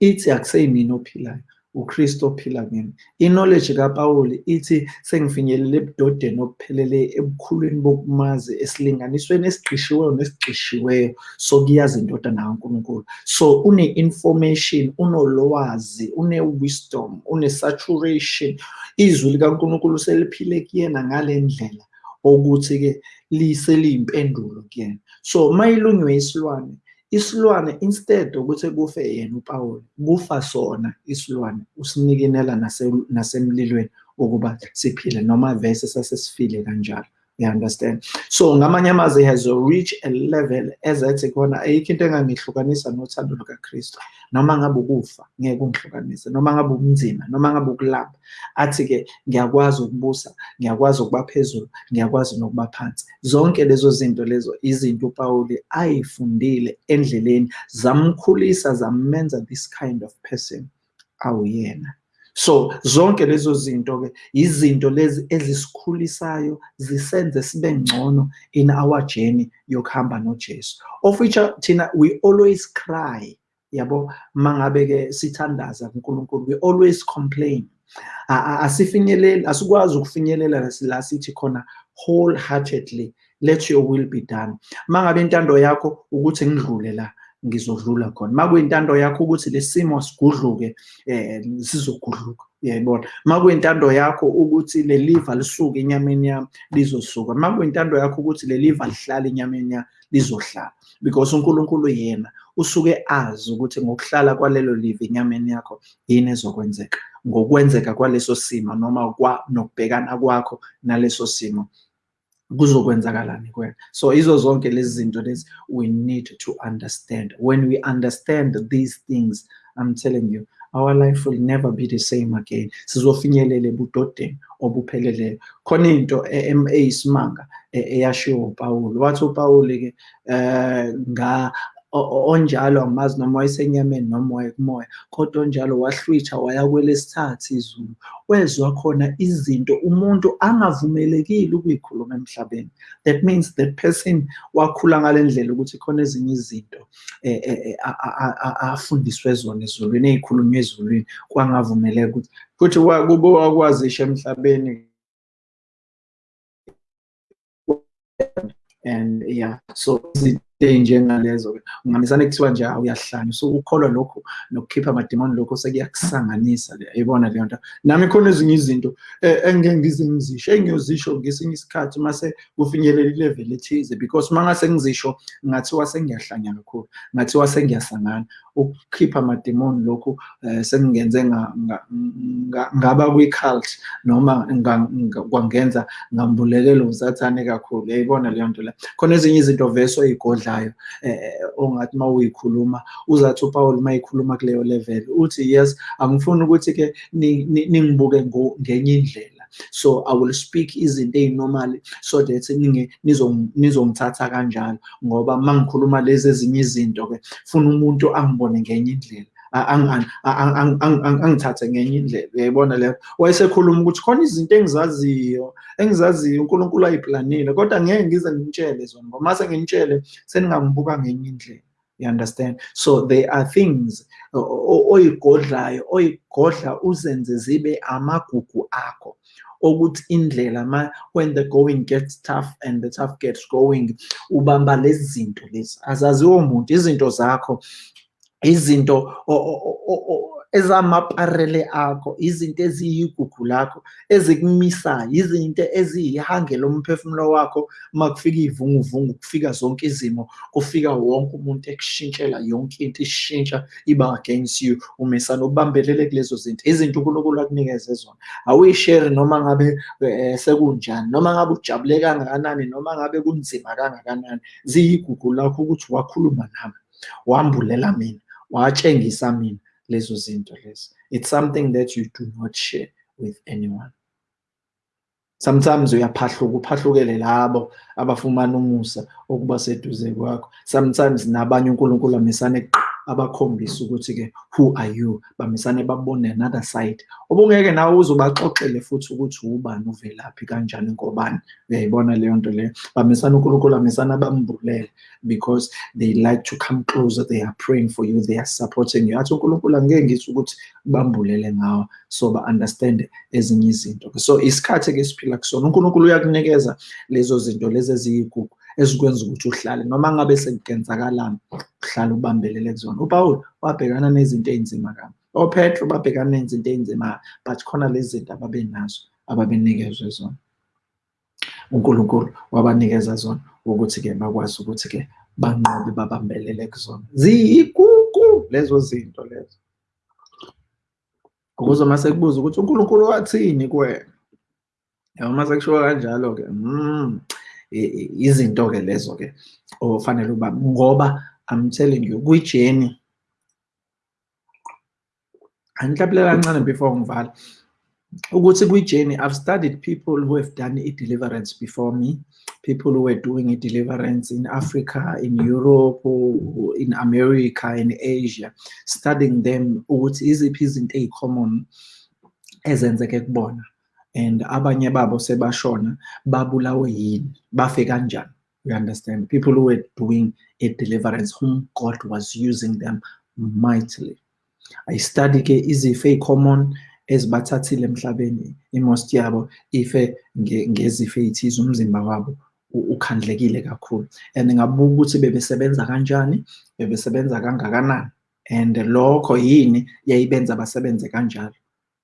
ithi akuseyimina ophilayo. uKristu ophila kimi. I-knowledge kaPaul ithi sengifinyelele ebudodeni obuphelele ebukhulwini bokumazi esilinganisweni esigqishiweyo nesigqishiweyo sokuyazi indodana kaNkulunkulu so une-information unolwazi une-wisdom une-saturation. Izwi likaNkulunkulu seliphile kuyena ngale ndlela ukuthi-ke liseliyimpendulo kuyena. So mayilunywe isilwane isilwane instead ukuthi kufe yena uPaul kufa sona isilwane usinikinela nasemlilweni ukuba siphile noma vese sasesifile kanjalo. You understand? So ngamanye amazwi has reach a level ezathi khona ayikho into engangihlukanisa nothando lukaKristu. Noma ngabe ukufa ngeke ungihlukanise. Noma ngabe ubunzima noma ngabe ukulamba athi-ke ngiyakwazi ukubusa ngiyakwazi ukuba phezulu ngiyakwazi nokuba phansi. Zonke lezo zinto lezo izinto uPawuli ayifundile endleleni. Zamkhulisa zamenza this kind of person awuyena. So zonke lezo zinto-ke izinto lezi ezisikhulisayo zisenze sibe ngcono in our journey yokuhamba nojesu. Of which thina we always cry yabo? Mangabe-ke sithandaza kunkulunkulu we always complain. Asifinyeleli asikwazi ukufinyelela la sithi khona wholeheartedly let your will be done. Mangabe intando yakho ukuthi ngidlule la ngizodlula khona. Makuyintando yakho ukuthi lesimo sigudluke eh sizogudluka uyayibona? Makuyintando yakho ukuthi le liver lisuke enyameni yami lizosuka. Makuyintando yakho ukuthi le liver lihlala enyameni yami lizohlala. Because uNkulunkulu yena usuke azi ukuthi ngokuhlala kwalelo liver enyameni yakho yini ezokwenzeka. Ngokwenzeka kwaleso simo noma kwa nokubhekana kwakho naleso simo. Kuzokwenzakalani kuwena so izo zonke lezi zinto lezi we need to understand. When we understand these things i'm telling you our life will never be the same again. Sizofinyelela ebudodeni obupheleleyo. Khona into eyisimanga eyashiwo uPaul wathi uPaul-ke nga onjalo angimazi noma wayesenyameni noma wayekumoya kodwa onjalo wahlwitha waya kwelesithathu izulu. Wezwa khona izinto umuntu angavumelekile ukuyikhuluma emhlabeni. That means that person wakhula ngale ndlela ukuthi khona ezinye izinto afundiswe zona ezulwini ey'khulunywa ezulwini kwangavumeleka ukuthi futhi kube wakwazisha emhlabeni. And yeah so izinto ey'njengalezo-ke ungamisane kuthiwa nje awuyahlanya so ukholwa lokhu nokukhipha amadimoni lokhu sekuyakusanganisa yayibona leyo nto. Nami khona ezinye izinto engike ngize ngizisho engiyozisho ngesinye isikhathi mase kufinyelela ilevel ethize because uma ngase ngizisho ngathiwa sengiyahlanya kakhulu ngathiwa sengiyasangana. Ukukhipha amadimoni lokhu sengingenze ngaba kwi-cult noma kwangenza ngambulekela usathane kakhulu. Yayibona leyo nto leyo khona ezinye izinto vese oy'godlayo ongathi uma uyikhuluma uzathi upawuli uma yikhuluma kuleyo level uthi yes angifuni ukuthi-ke ningibuke ngenye indlela. So i will speak izinto ey'normal so that nizongithatha kanjalo. Ngoba uma ngikhuluma lezi ezinye izinto-ke funa umuntu angibone ngenye indlela. Angithathe ngenye indlela uyayibona leyo wayesekhuluma ukuthi khona izinto engizaziyo engizaziyo unkulunkulu ayiplanile kodwa ngeke ngize ngimtshele zona ngoba mase ngimtshele seningangibuka ngenye indlela you understand so there are things oyigodlayo oyigodla uzenze zibe amagugu akho ukuthi indlela ma when the going gets tough and the tough gets going ubamba lezi zinto lezi azaziwo muntu izinto zakho izinto ezamaparele akho izinto eziyigugu lakho ezikumisayo izinto eziyihange lomphefumulo wakho uma kufika iy'vunguvungu kufika zonke izimo kufika wonke umuntu ekushintshela yonke into ishintsha iba against you umesana ubambelele kulezo zinto izinto unkulunkulu akunikeze zona. Awuyishere noma ngabe sekunjani noma ngabe ujabule kangakanani noma ngabe kunzima kangakanani ziyigugu lakho ukuthi wakhuluma nami wambulela mina. Watshengisa mina lezo zinto lezo. It's something that you do not share with anyone. Sometimes uyaphahluka uphahlukele labo abafumana umusa okuba seduze kwakho. Sometimes nabanye unkulunkulu amisane abakhombisa ukuthi-ke who are you? Bamisane babone another side. Obungeke nawe uzobaxoxele futhi ukuthi ubani uvelaphi kanjani ngobani. Uyayibona leyo nto leyo? Bamisana unkulunkulu amisana bambulele because they like to come closer they are praying for you they are supporting you. Athi unkulunkulu angeke ngisho ukuthi bambulele ngawo so ba-understand ezinye izinto. So isikhathi-ke esiphila kusona unkulunkulu uyakunikeza lezo zinto lezi eziyigugu. Ezikwenza ukuthi uhlale noma ngabe sekukenzakalani uhlale ubambelele kuzona. Upawulo wabhekana nezinto ey'nzima kabi. Opetro babhekana nezinto ey'nzima but khona lezi zinto ababenazo ababenikezwe zona. Unkulunkulu wabanikeza zona ukuthi-ke bakwazi ukuthi-ke banqobe babambelele kuzona. Ziyigugu lezo zinto lezo. Ukuze uma sekubuza ukuthi unkulunkulu wathini kuwena uma sekushiwo kanjalo-ke mm. Izinto-ke lezo-ke ofanele uba ngoba I'm telling you kwijeni angihlabulela kancane before ngivala. Ukuthi kwijeni I've studied people who have done i-deliverance before me. People who were doing i-deliverance in Africa in Europe in America in Asia. Studying them ukuthi iziphi izinto ey'common ezenzeke kubona and abanye babo sebashona babulawe yini? Bafe kanjani? You understand? People who were doing a deliverance whom god was using them mightily. I study ke izifo ey'common ezibathathile emhlabeni imost yabo ife ngezifo ey'thize umzimba wabo ukhandlekile kakhulu. And ngabuka ukuthi bebesebenza kanjani? Bebesebenza kangakanani? And lokho yini yayibenza basebenze kanjalo?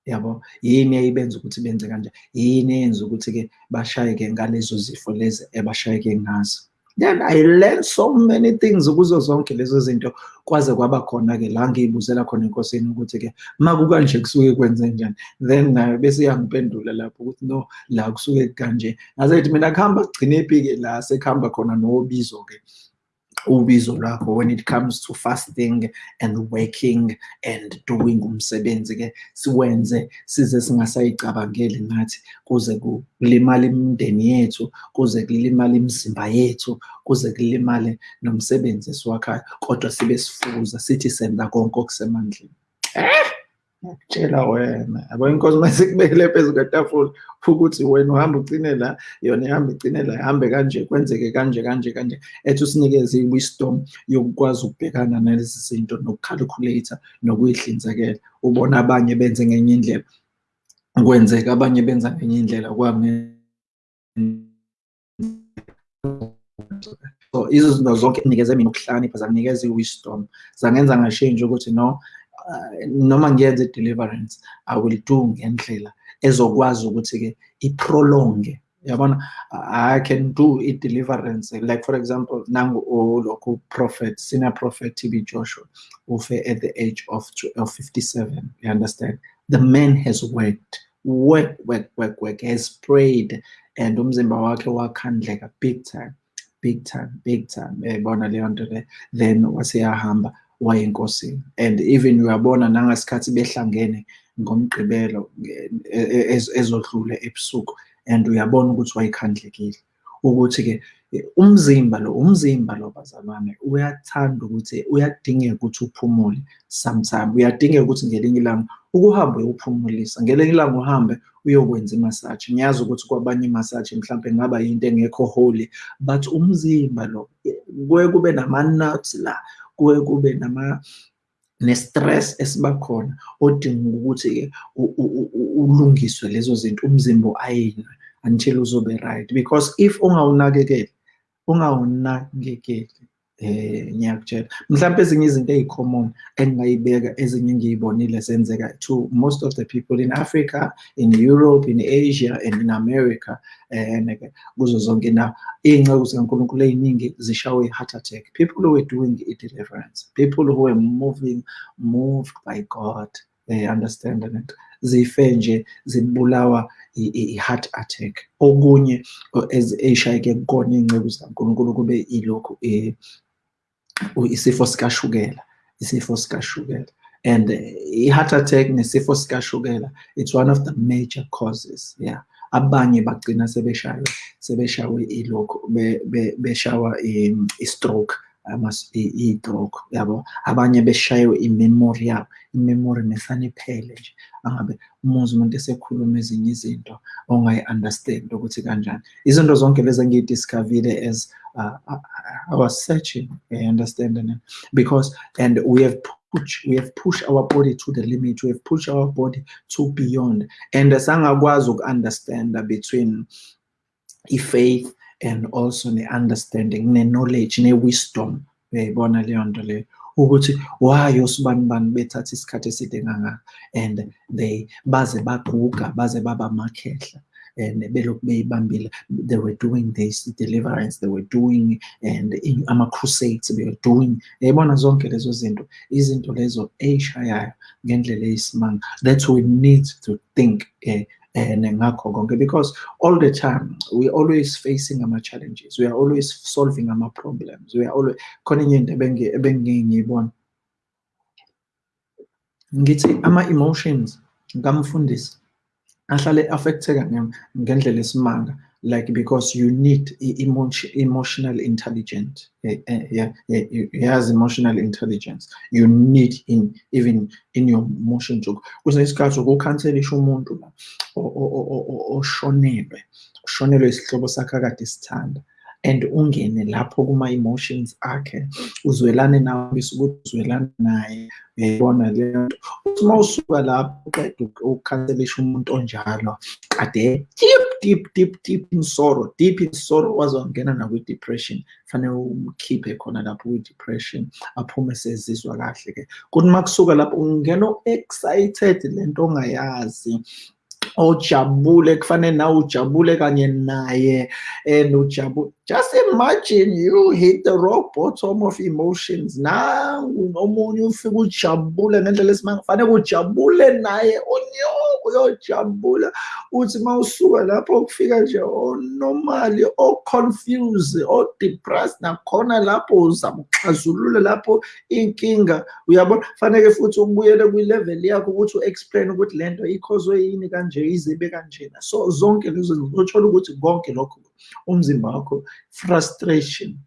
Yabo? Yini eyayibenza ukuthi benze kanjani yini eyenza ukuthi-ke bashayeke ngalezo zifo lezi ebashayeke ngazo? Then i learned so many things kuzo zonke lezo zinto. Kwaze kwaba khona-ke la ngiyibuzela khona enkosini ukuthi-ke ma kukanje kusuke kwenze njani? Then nayo bese iyangipendula lapho ukuthi no la kusuke kanje. Ngaze thithi mina kuhamba kugcine ephi-ke la sekuhamba khona nobizo-ke? Ubizo lwakho when it comes to fasting and working and doing umsebenzi ke siwenze size singasayicabangeli ngathi kuze kulimale imindeni yethu kuze kulimale imizimba yethu kuze kulimale nomsebenzi esiwakhayo kodwa sibe sifuza sithi senza konke okusemandleni. Ngiyakutshela wena yabo inkosi mase kubekele phezu kwetafula ukuthi wena uhamba ugcine la yona ihamba igcine la ihambe kanje kwenzeke kanje kanje kanje ethi usinikeze i-wisdom yokukwazi ukubhekana nalezi zinto nokucalculate nokuyihlinzekela. Ubona abanye benze ngenye indlela kwenzeka abanye benza ngenye indlela kwami so izinto zonke inikeze mina ukuhlakanipha zanginikeza i-wisdom. Zangenza ngashintsha ukuthi no uh, noma ngiyenze i-deliverance i will do ngendlela ezokwazi ukuthi-ke iprolonge. Yabona? I can do i-deliverance. Like for example nangu lokhu prophet senior prophet tb joshua ufe at the age of, of 57 you understand? The man has worked work work work work has prayed and umzimba wakhe wakhandleka big time big time big time. Uyayibona leyo nto le? Then waseyahamba waye enkosini and even uyabona nangesikhathi behlangene ngomgqibelo ezodlule ebusuku and uyabona ukuthi wayekhandlekile. Ukuthi-ke umzimba lo umzimba lo bazalwane uyathanda ukuthi uyadingeka ukuthi uphumule sometime. Uyadingeka ukuthi ngelinye ilanga ukuhambe uyophumulisa ngelinye ilanga uhambe uyokwenza imasaji ngiyazi ukuthi kwabanye imasaji mhlawumbe ngaba yinto engekho holy but umzimba lo kuye kube nama-nuts la. Kuye kube nama ne-stress esiba khona odinga ukuthi-ke ulungiswe lezo zinto umzimba ayinwe until uzobe right. Because if ungawunakekeli ungawunakekeli. Eh ngiyakutshela mhlawumbe ezinye izinto ezicommon engingayibeka ezinye ngiyibonile zenzeka to most of the people in Africa in Europe in Asia and in America eh, and kuzo zonke. Na iy'nceku zikaNkulunkulu ey'ningi zishawe i-heart attack. People who were doing i-deliverance people who were moving moved by God they understand it zife nje zibulawa i-heart attack. Okunye ey'shayeke kukona iy'nceku zikaNkulunkulu kube ilokhu eh, isifo sikashukela isifo sikashukela. And i-heart attack nesifo sikashukela it's one of the major causes yeah. Abanye bagcina sebeshawe sebeshawe ilokhu beshawa i-stroke i-stroke yabo. Abanye beshayiwe i-memory yabo i-memory nefana iphele nje. Angabe umuzi umuntu esekhuluma ezinye izinto ongayi-understand ukuthi kanjani. Izinto zonke lezi engiyidiscovile as uh, uh I was searching uh, I understand it uh, because and we have push we have pushed our body to the limit we have pushed our body to beyond. And sangakwazi uku-understand between i-faith and also ne-understanding ne-knowledge ne-wisdom. Uyayibona leyo nto leyo? Ukuthi why osibani bani bethatha and they baze baguga baze baba and belokhu beyibambile they were doing this deliverance they were doing and ama-crusades they were doing. Yayibona zonke lezo zinto izinto lezo ey'shayayo ngendlela eyisimanga. That we need to think uh, and ngakho because all the time we always facing ama-challenges we are always solving ama-problems we are always ngithi ama-emotions ngamfundisi ahlale affecteka ngendlela esimanga like because you need emotion, emotional intelligence yeah, yazi emotional intelligence you need in even in your emotions kwesinye isikhathi ukukhanselisha umuntu la oshonelwe ushonelwe isihlobo sakhe akade sithanda and ungene lapho kuma-emotions akhe uzwelane nawe ukuthi uzwelane naye. Uyayibona leyo nto. Uthi uma usuka lapho uqeda ukukhanselisha umuntu onjalo kade deep deep deep deep in sorrow deep in sorrow waze wangena nakwi-depression fanele umkhiphe khona lapho kwi-depression aphume sezizwa kahle-ke. Kuthi uma kusuka lapho ungena excited lento ongayazi ojabule kufanele nawe ujabule kanye naye and ujabule just imagine you hit the rock bottom of emotions. Nangu nomunye ufike ujabule ngendlela esimanga kufanele ujabule naye onyoko uyojabula uthi uma usuka lapho kufika nje onormally o-confused o-depressed nakhona lapho uzama ukuxazulula lapho inkinga. Uyabona? Faneke futhi ubuyele kwi-level yakho ukuthi u-explain ukuthi le nto ikhozwe yini kanje izibe kanjena. So zonke lezo uzothola ukuthi konke lokho. Umzimba wakho frustration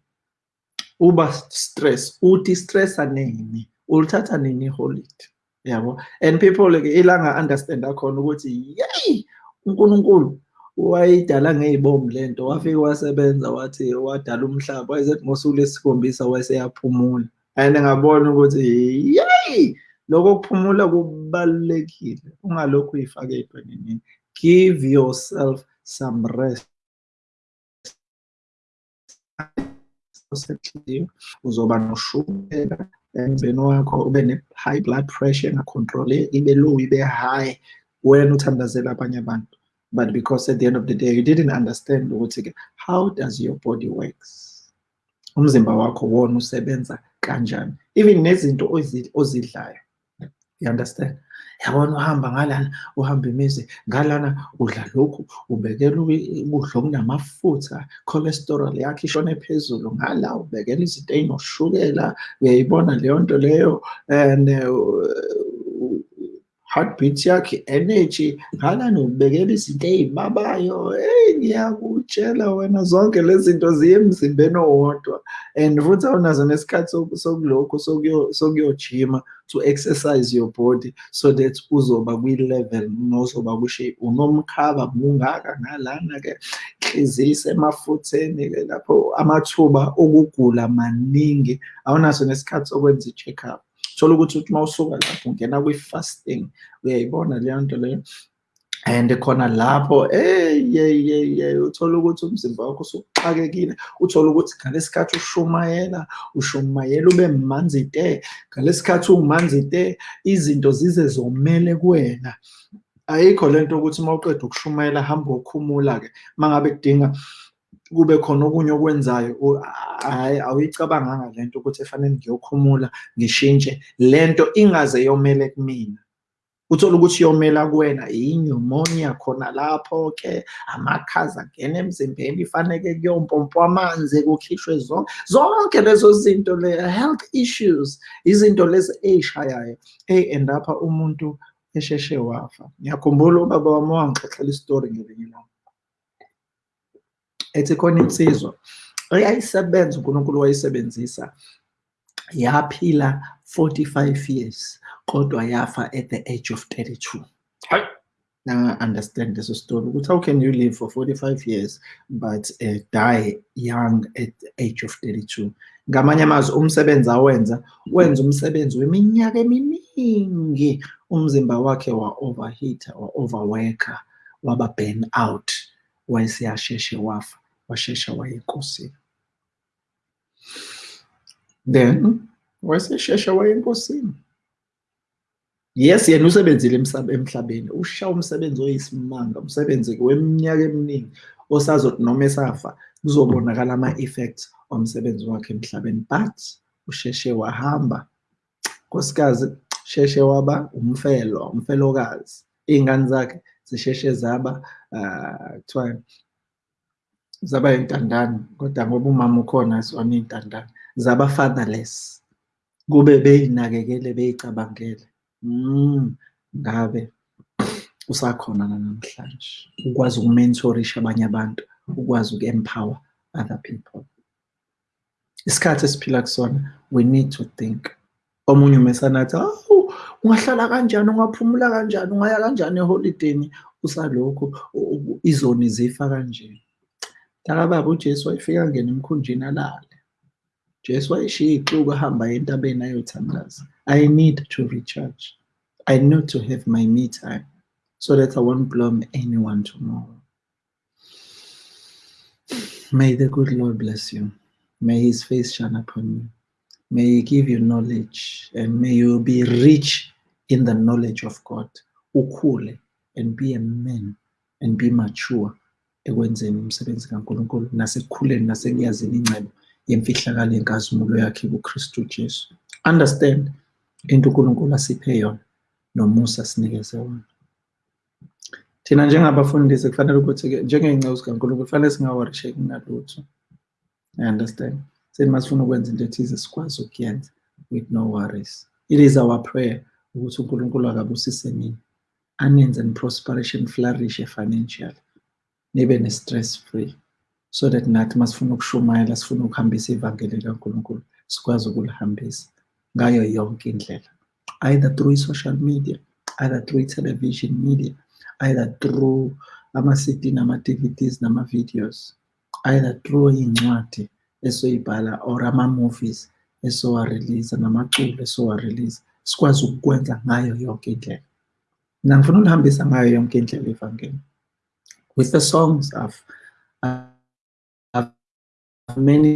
uba stress uthi stressa nini ulithatha nini iholide yabo? And people-ke ilanga understand akhona ukuthi yeyi unkulunkulu wayidala ngey'bomu le nto wafike wasebenza wathi wadala umhlaba wayezethi ngosuku lesikhombisa wayeseyaphumula and ngabona ukuthi yeyi lokho kuphumula kubalulekile ungalokhu uyifake ey'ntwenini. Give yourself some rest. Uzoba noshukela wakho ube ne-high blood pressure ibe low ibe high wena abanye abantu. But because at the end of the day you didn't understand ukuthi-ke how does your body works? Umzimba wakho wona usebenza kanjani? Even nezinto ozidlayo. You understand yabona uhamba ngalana uhamba imizi ngalana udla lokhu ubekela ukudla okunamafutha cholesterol yakho ishone phezulu ngala ubekela izinto ey'noshukela uyayibona leyo nto leyo and uh, heartbeat yakhe energy ngalani ubekela izinto ey'babayo hey! Ngiyakutshela wena zonke lezi zinto ziye emzimbeni owodwa and futhi awunazo nesikhathi sokulokhu sokuyojima to exercise your body so that uzoba kwi-level nozoba kwi-shape unomkhaba mungaka ngalana-ke inhliziyo isemafutheni-ke lapho amathuba okugula maningi awunaso nesikhathi sokwenza i-check up thola ukuthi uthi uma usuka lapho ungena kwi-fasting uyayibona leyo nto leyo? And khona lapho eyeyeye uthola ukuthi umzimba wakho usuxakekile. Uthola ukuthi ngalesikhathi ushumayela ushumayela ube manzi te. Ngalesikhathi umanzi te izinto zize zomele kuwena. Ayikho lento ukuthi uma uqeda ukushumayela hamba ukhumula-ke uma ngabe kudinga kube khona okunye okwenzayo hhayi awuyicabanganga le nto ukuthi efanele ngiyokhumula ngishintshe. Le nto ingaze yomele kumina. Uthola ukuthi yomela kuwena inyumonia khona lapho-ke amakhaza angena emzimbeni ifaneke kuyompompwa amanzi kukhishwe zonke zonke lezo zinto le health issues izinto lezi ey'shayayo ey-end apha umuntu esheshe wafa. Ngiyakhumbula ubaba wami wangixoxela isitori ngelinye lami ethi khona insizwa eyayisebenza unkulunkulu wayisebenzisa. Yaphila 45 years kodwa yafa at the age of 32 hayi now understand leso story ukuthi how can you live for 45 years but uh, die young at the age of 32 ngamanye amazwi umsebenzi awenza wenza umsebenzi weminyaka eminingi. Umzimba wakhe wa-overheater wa-overworker waba burn out. Wayeseyasheshe wafa washesha wayenkosini then wayeseshesha wayenkosini. yes yena usebenzile emhlabeni. Usha umsebenzi oyisimanga umsebenzi weminyaka eminingi osazothi noma esafa kuzobonakala ama-effects omsebenzi wakhe emhlabeni. But usheshe wahamba. Nkosikazi sheshe waba umfelo umfelokazi. Iy'ngane zakhe zisheshe zaba uh, kuthiwa zaba intandane kodwa ngoba umama ukhona zona iy'ntandane zaba fatherless kube bey'nakekele bey'cabangele mm, ngabe usakhona namhlanje? Ukwazi ukumentorisha abanye abantu ukwazi uku-empower other people. Isikhathi esiphila kusona we need to think. Omunye umesanathi awu ungahlala kanjani? Ungaphumula kanjani? Ungaya kanjani eholideni usalokhu izoni zifa kanje takababa ujesu wayefika ngena emkhunjini alale. Jesu wayeshiya ixuku ahamba entabeni ayothandaza i need to recharge. I need to have my me time so that i won't blame anyone tomorrow. May the good lord bless you. May his face shine upon you. May he give you knowledge and may you be rich in the knowledge of god. Ukhule and be a man and be mature. Ekwenzeni umsebenzi kaNkulunkulu nasekukhuleni nasekuyazini ingcebo yemfihlakalo yenkazimulo yakhe kuKristu Jesu. Understand into uNkulunkulu asiphe yona nomusa sinikeze wona. Thina njengabafundisi kufanele ukuthi-ke njengey'nceku zikaNkulunkulu kufanele singaworisheki ngalutho i understand? Seni masifuna ukwenza into ethize sikwazi ukuyenza with no worries. It is our prayer ukuthi uNkulunkulu akabusise nini anenze prosperation flourish financially nibe ne-stress free. So that nathi masifuna ukushumayela sifuna ukuhambisa ivangeli likaNkulunkulu sikwazi ukulihambisa ngayo yonke indlela. Either through social media either through television media either through ama-CD nama-DVDs nama-videos either through iy'ncwadi esoyibhala or ama-movies esowarelease namaculo esowarelease sikwazi ukukwenza ngayo yonke indlela. Mina ngifuna ulihambisa ngayo yonke indlela ivangeli with the songs I've, I've many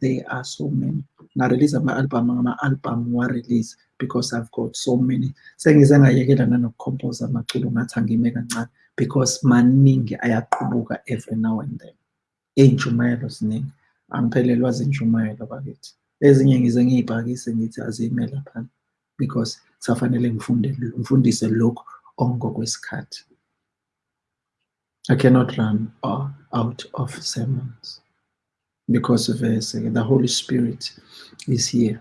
there are so many. Ngarelease ama-album ngama-album wa-release because i've got so many. Sengize ngayekela nanokukhompoza amaculo ngathi angime kancane because maningi ayaqhubuka every now and then. Iy'ntshumayelo ziningi. Angiphelelwa zintshumayelo bakithi. Ezinye ngize ngiy'bhakise ngithi azime laphana because kusafanele ngifunde ngifundise lokhu ongokwesikhathi. I cannot run uh, out of sermons because of verse the Holy Spirit is here.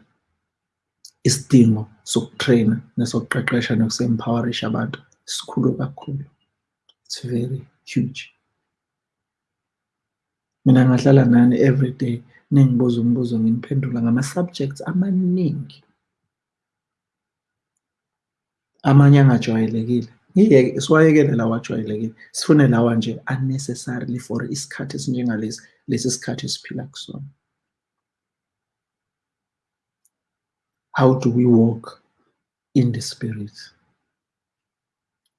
Isidingo sokutraina nesokuqeqesha nokusempowerisha abantu sikhulu kakhulu. It's very huge. Mina ngahlala nani every day ningibuza umbuzo nginiphendula ngama-subjects amaningi amanye angajwayelekile ngiyeke siwayekele lawa ajwayelekile sifune lawa nje unnecessarily for isikhathi esinjengalesi lesi sikhathi esiphila kusona. How do we walk in the spirit?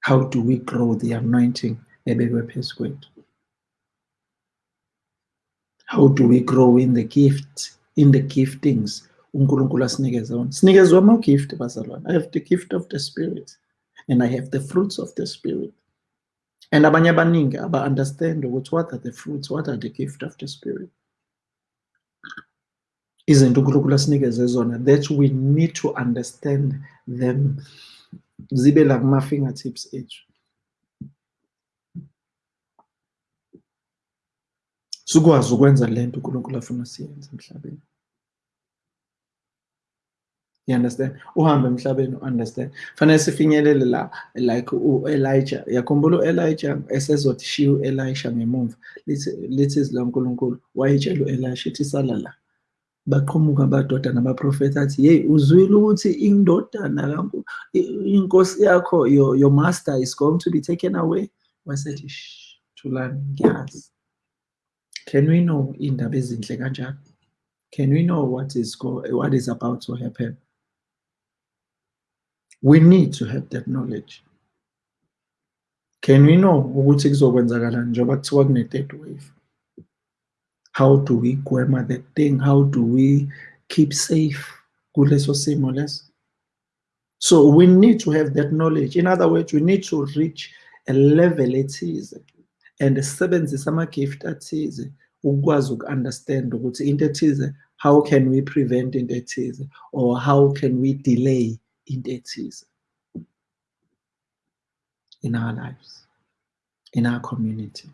How do we grow the anointing ebekwe phezu kwethu? How do we grow in the gift in the giftings? Unkulunkulu asinikeze wona. Sinikezwe ama-gift bazalwane. I have the gift of the spirit and i have the fruits of the spirit. And abanye abaningi aba-understand what are the fruits what are the gift of the spirit. Izinto unkulunkulu asinikeze zona that we need to understand them. Zibe la kuma-fingertips ethu. Sikwazi ukwenza lento unkulunkulu afuna siyenze emhlabeni you understand? Uhambe emhlabeni understand? Fanele sifinyelele la like u-elijah yakhumbula u-elijah esezothi shiya u-elisha ngemumva lithi izwi lankulunkulu wayitshela u-elisha ithi sala la. Baqhamuka abadoda nabaprofethi athi yeyi uzwile ukuthi indodana inkosi yakho your, your master is going to be taken away? Wasethi thulani ngiyazi. Can we know iy'ndaba ezinhle kanjalo can we know what is, go, what is about to happen we need to have that knowledge. Can we know ukuthi kuzokwenzakalani njengoba kuthiwa kune-third wave? How do we gwema that thing? How do we keep safe kuleso simo leso? So we need to have that knowledge. In other words we need to reach a level ethize and sebenzise ama-gift athize ukwazi uku-understand ukuthi into ethize how can we prevent into ethize? Or how can we delay into ethize in our lives. In our community.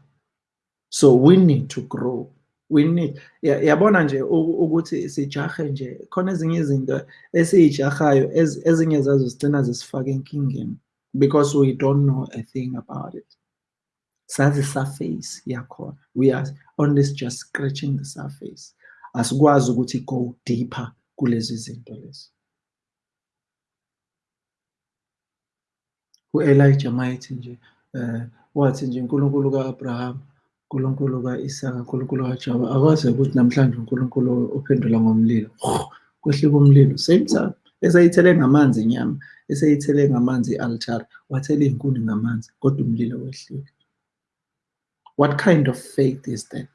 So we need to grow. We need yabona nje ukuthi sijahe nje khona ezinye izinto esiyijahayo ezinye zazo zigcina zisifaka enkingeni because we don't know a thing about it. Sazi surface yakhona. We are only just scratching the surface. Asikwazi ukuthi go deeper kulezi zinto lezi u-elijah mayethi nje um wathi nje unkulunkulu ka-abraham unkulunkulu ka-isaka unkulunkulu kaJoba akwazi ukuthi namhlanje unkulunkulu uphendula ngomlilo. Kwehlika umlilo. Same time eseyithele ngamanzi inyama eseyithele ngamanzi i-altar wathela iy'nkuni ngamanzi kodwa umlilo wehlile. What kind of faith is that?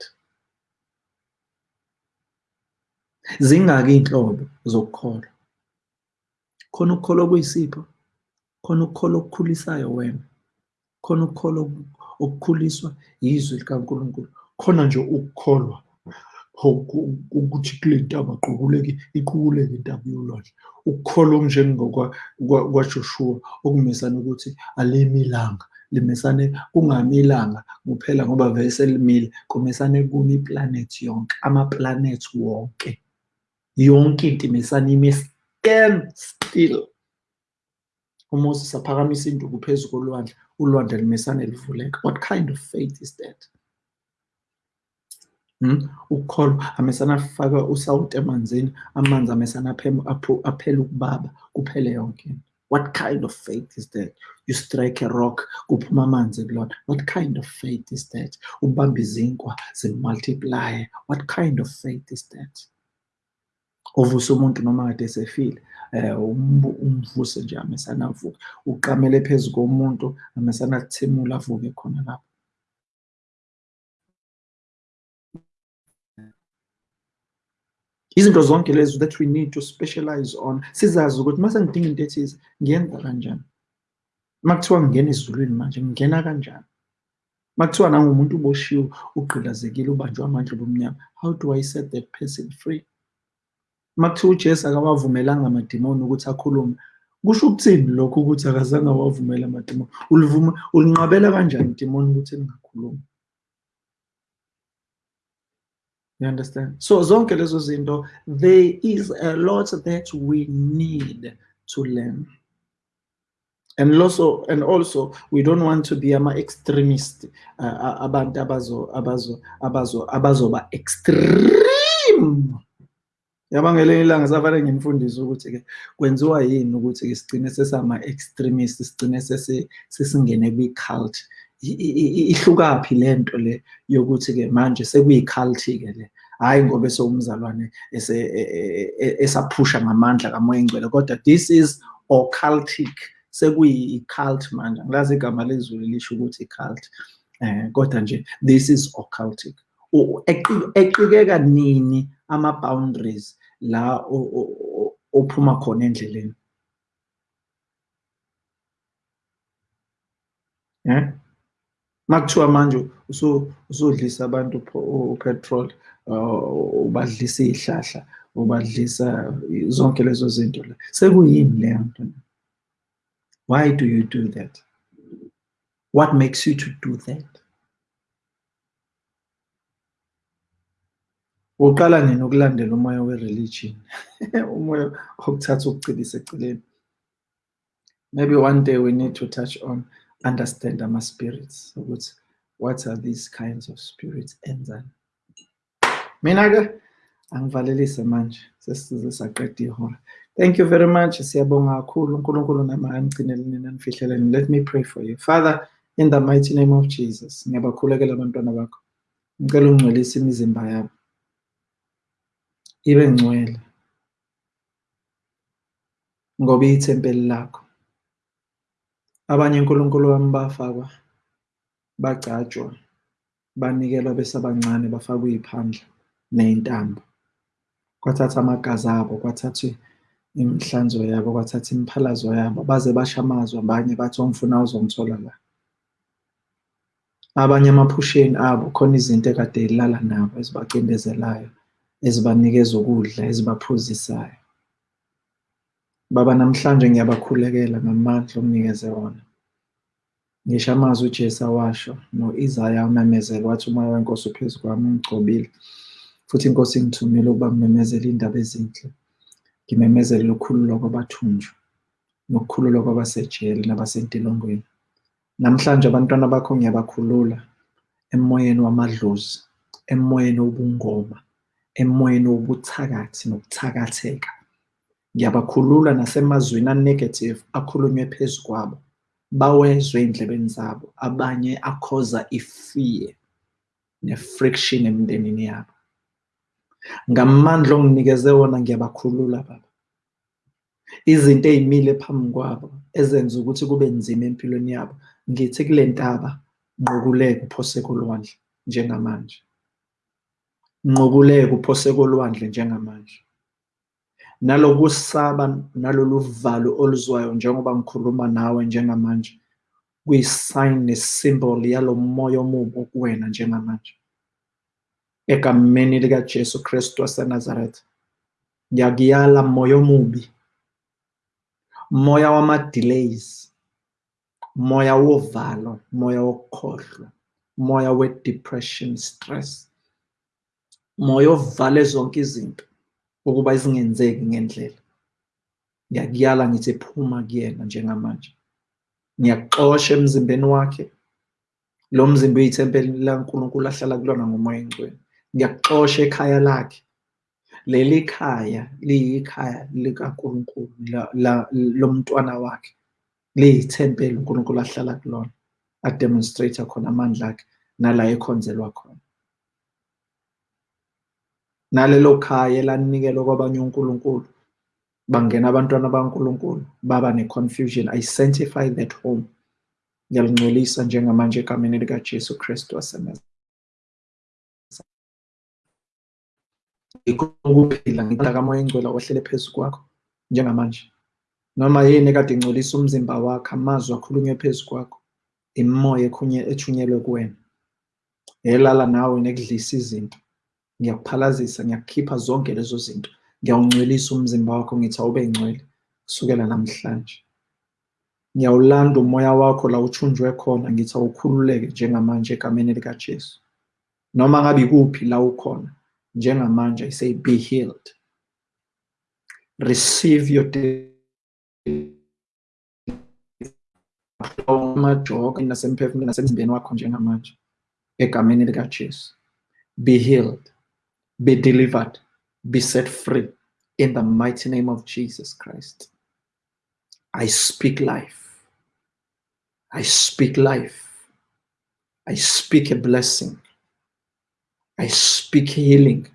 Zingaki iy'nhlobo zokukholwa. Khona ukukholwa okuyisipho khona ukukholwa okukhulisayo wena. Khona ukukholwa okukhuliswa yizwi likaNkulunkulu. Khona nje ukukholwa ukuthi kule ntaba aqukuleke iquleke intaba yolwandle. Ukukholwa okunjengokwaJoshua okumisana ukuthi alimi ilanga limesane kungami ilanga kuphela ngoba vele selimile kumisane kumi iplanethi yonke amaplanethi wonke. Yonke into imesane ime stand still. uMoses aphakamisa induku phezu kolwandle ulwandle limesane livuleka what kind of faith is that? Hmm? ukukholwa amesana afaka usawuti emanzini amanzi amesana aphela ukubaba kuphele yonke. Into what kind of faith is that? You strike a rock kuphuma amanzi kulona what kind of faith is that? Ubamba izinkwa zimultiplye what kind of faith is that? Uvusa umuntu noma kade esefile um Eh, umvuse nje amesana avuke. Uqamele phezu komuntu amesana athimula avuke khona lapho. Izinto zonke lezo that we need to specialize on sizazi ukuthi mase ngidinga into ethize ngiyenza kanjani? Makuthiwa ngingena ezulwini manje ngingena kanjani? Makuthiwa nangumuntu uboshiwe ugqilazekile ubanjwe amandla bomnyama how do i set that person free? Uma kuthiwa ujesu akawavumelanga amadimoni ukuthi akhulume kusho ukuthini lokho ukuthi akazange awavumela amadimoni ulinqabela kanjani idimoni ukuthi lingakhulumi You understand? So zonke lezo zinto, there is a lot that we need to learn. And also, and also, we don't want to be ama extremist uh, abantu abazo abazo abazo abazoba extreme. Yaba ngelinye ilanga safanele ngimfundise ukuthi ke kwenziwa yini ukuthi ke sigcine sesama extremist sigcine sesingene kwi cult ihlukaphi le yokuthi ke manje sekuyi-cult ke le? Hayi ngoba esewumzalwane esaphusha ngamandla kamoya engcwele kodwa this is occultic sekuyi-cult manje. Angilazi igama lezulu lisho ukuthi i-cult eh kodwa nje this is occultic. Eqikeka nini ama-boundaries la ophuma khona endleleni. Eh makuthiwa manje usudlisa abantu upetrol ubadlisa iy'hlahla ubadlisa zonke lezo zinto la sekuyini leyo nto? Why do you do that? What makes you to do that uqala nini ukulandela umoya we-religion? Umoya okuthatha ukucilisa eceleni maybe one day we need to touch on understand ama-spirits ukuthi what are these kinds of spirits enzani? Mina-ke angivalelise manje sesize saqeda ihora. Thank you very much siyabonga kakhulu. Unkulunkulu nama anigcinele nina nifihleleni let me pray for you. Father in the mighty name of jesus ngiyabakhulekela abantwana bakho. Ngicela ungcwelise imizimba yabo ibe ngcwele ngoba iyithempeli lakho. Abanye unkulunkulu wami bafakwa bagcatshwa banikelwa besabancane bafakwa iy'phandla ney'ntambo. Kwathatha amagazi abo kwathathwe imihlanzo yabo kwathatha imiphalazo yabo baze bashamazwa abanye bathi ongifuna uzongithola la. Abanye emaphusheni abo khona izinto ekade yilala nabo ezibacindezelayo. Ezibanikeza ukudla ezibaphuzisayo. Baba namhlanje ngiyabakhulekela ngamandla omnikeze wona. Ngisho amazwi ujesu awasho no-isaya umemezela wathi umoya wenkosi uphezu kwami ungigcobile futhi inkosi ingithumile ukuba ngimemezele iy'ndaba ezinhle. Ngimemezele ukukhululwa kwabathunjwa nokukhululwa kwabasejele nabasentilongweni. Namhlanje abantwana bakho ngiyabakhulula emoyeni wamadlozi emoyeni wobungoma. Emoyeni wobuthakathi nokuthakatheka. Ngiyabakhulula nasemazwini anegative akhulunywe phezu kwabo bawezwe ey'ndlebeni zabo abanye akhoza ifear ne-friction emndenini yabo. Ngamandla onginikeze wona ngiyabakhulula baba. Izinto ey'mile phambi kwabo ezenza ukuthi kube nzima empilweni yabo ngithi kule ntaba nqukuleke uphoseko olwandle njengamanje. Nqukuleke uphoseko olwandle njengamanje. Nalokusaba nalolu valo oluzwayo njengoba ngikhuluma nawe njengamanje kuyisign nesymbol yalo moya omubi okuwena njengamanje. Egameni likaJesu Kristu waseNazaretha ngiyakuyala moya omubi moya wama-delays moya wovalo moya wokukhohlwa moya we-depression stress. Moya ovale zonke izinto ukuba zingenzeki ngendlela. Ngiyakuyala ngithi phuma kuyena njengamanje. Ngiyakuxosha emzimbeni wakhe. Lo mzimba uyithempeli laNkulunkulu ahlala kulona ngomoya engcwele. Ngiyakuxosha ekhaya lakhe. Leli khaya liyikhaya likaNkulunkulu lomntwana wakhe. Liyithempeli uNkulunkulu ahlala kulona ademonstrate khona amandla akhe nala ekhonzelwa khona. Nalelo khaya elanikelwa kwabanye uNkulunkulu bangena abantwana baNkulunkulu baba ne-confusion. I sanctify that home. Ngiyalingcolisa njengamanje egameni likaJesu Kristu waseNazaretha ukuphila ngicela kamoya engcwele ohlele phezu kwakho njengamanje. Noma yini ekade ingcolisa umzimba wakho amazwi akhulunywe phezu kwakho imimoya ethunyelwe kuwena. Elala nawe nekudlisa izinto. Ngiyakuphalazisa ngiyakukhipha zonke lezo zinto. Ngiyawungcwelisa umzimba wakho ngithi awube ngcwele kusukela namhlanje. Ngiyawulanda umoya wakho la uthunjwe khona ngithi awukhululeke njengamanje egameni likajesu. Noma ngabe ikuphi la ukhona njengamanje i say be healed. Receive your amajoka nasemphefumulweni nasemzimbeni wakho njengamanje egameni likajesu. Be healed. Be delivered be set free in the mighty name of jesus christ i speak life I speak life. I speak a blessing. I speak healing.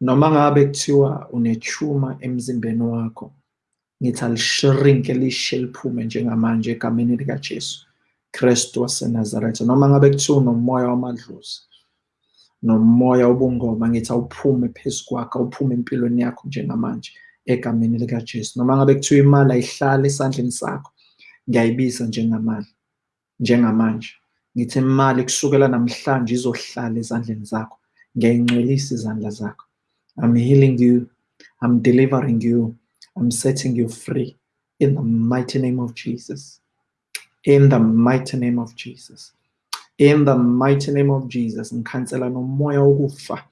Noma ngabe kuthiwa unechuma emzimbeni wakho, ngithi alishirinke lishe liphume njengamanje egameni likaJesu Kristu waseNazaretha. Noma ngabe kuthiwa unomoya wamadlozi, nomoya wobungoma, ngithi awuphume phezu kwakho, awuphume empilweni yakho njengamanje egameni likaJesu. Noma ngabe kuthiwa imali ayihlali esandleni sakho, ngiyayibisa njengamali njengamanje. Ngithi imali kusukela namhlanje izohlala ezandleni zakho ngiyayingcwelisa izandla zakho. I'm healing you i'm delivering you i'm setting you free. In the mighty name of jesus. In the mighty name of jesus. In the mighty name of jesus ngikhansela nomoya wokufa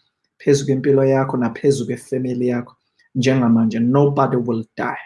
phezu kwempilo yakho naphezu kwefamily yakho. Njengamanje nobody will die.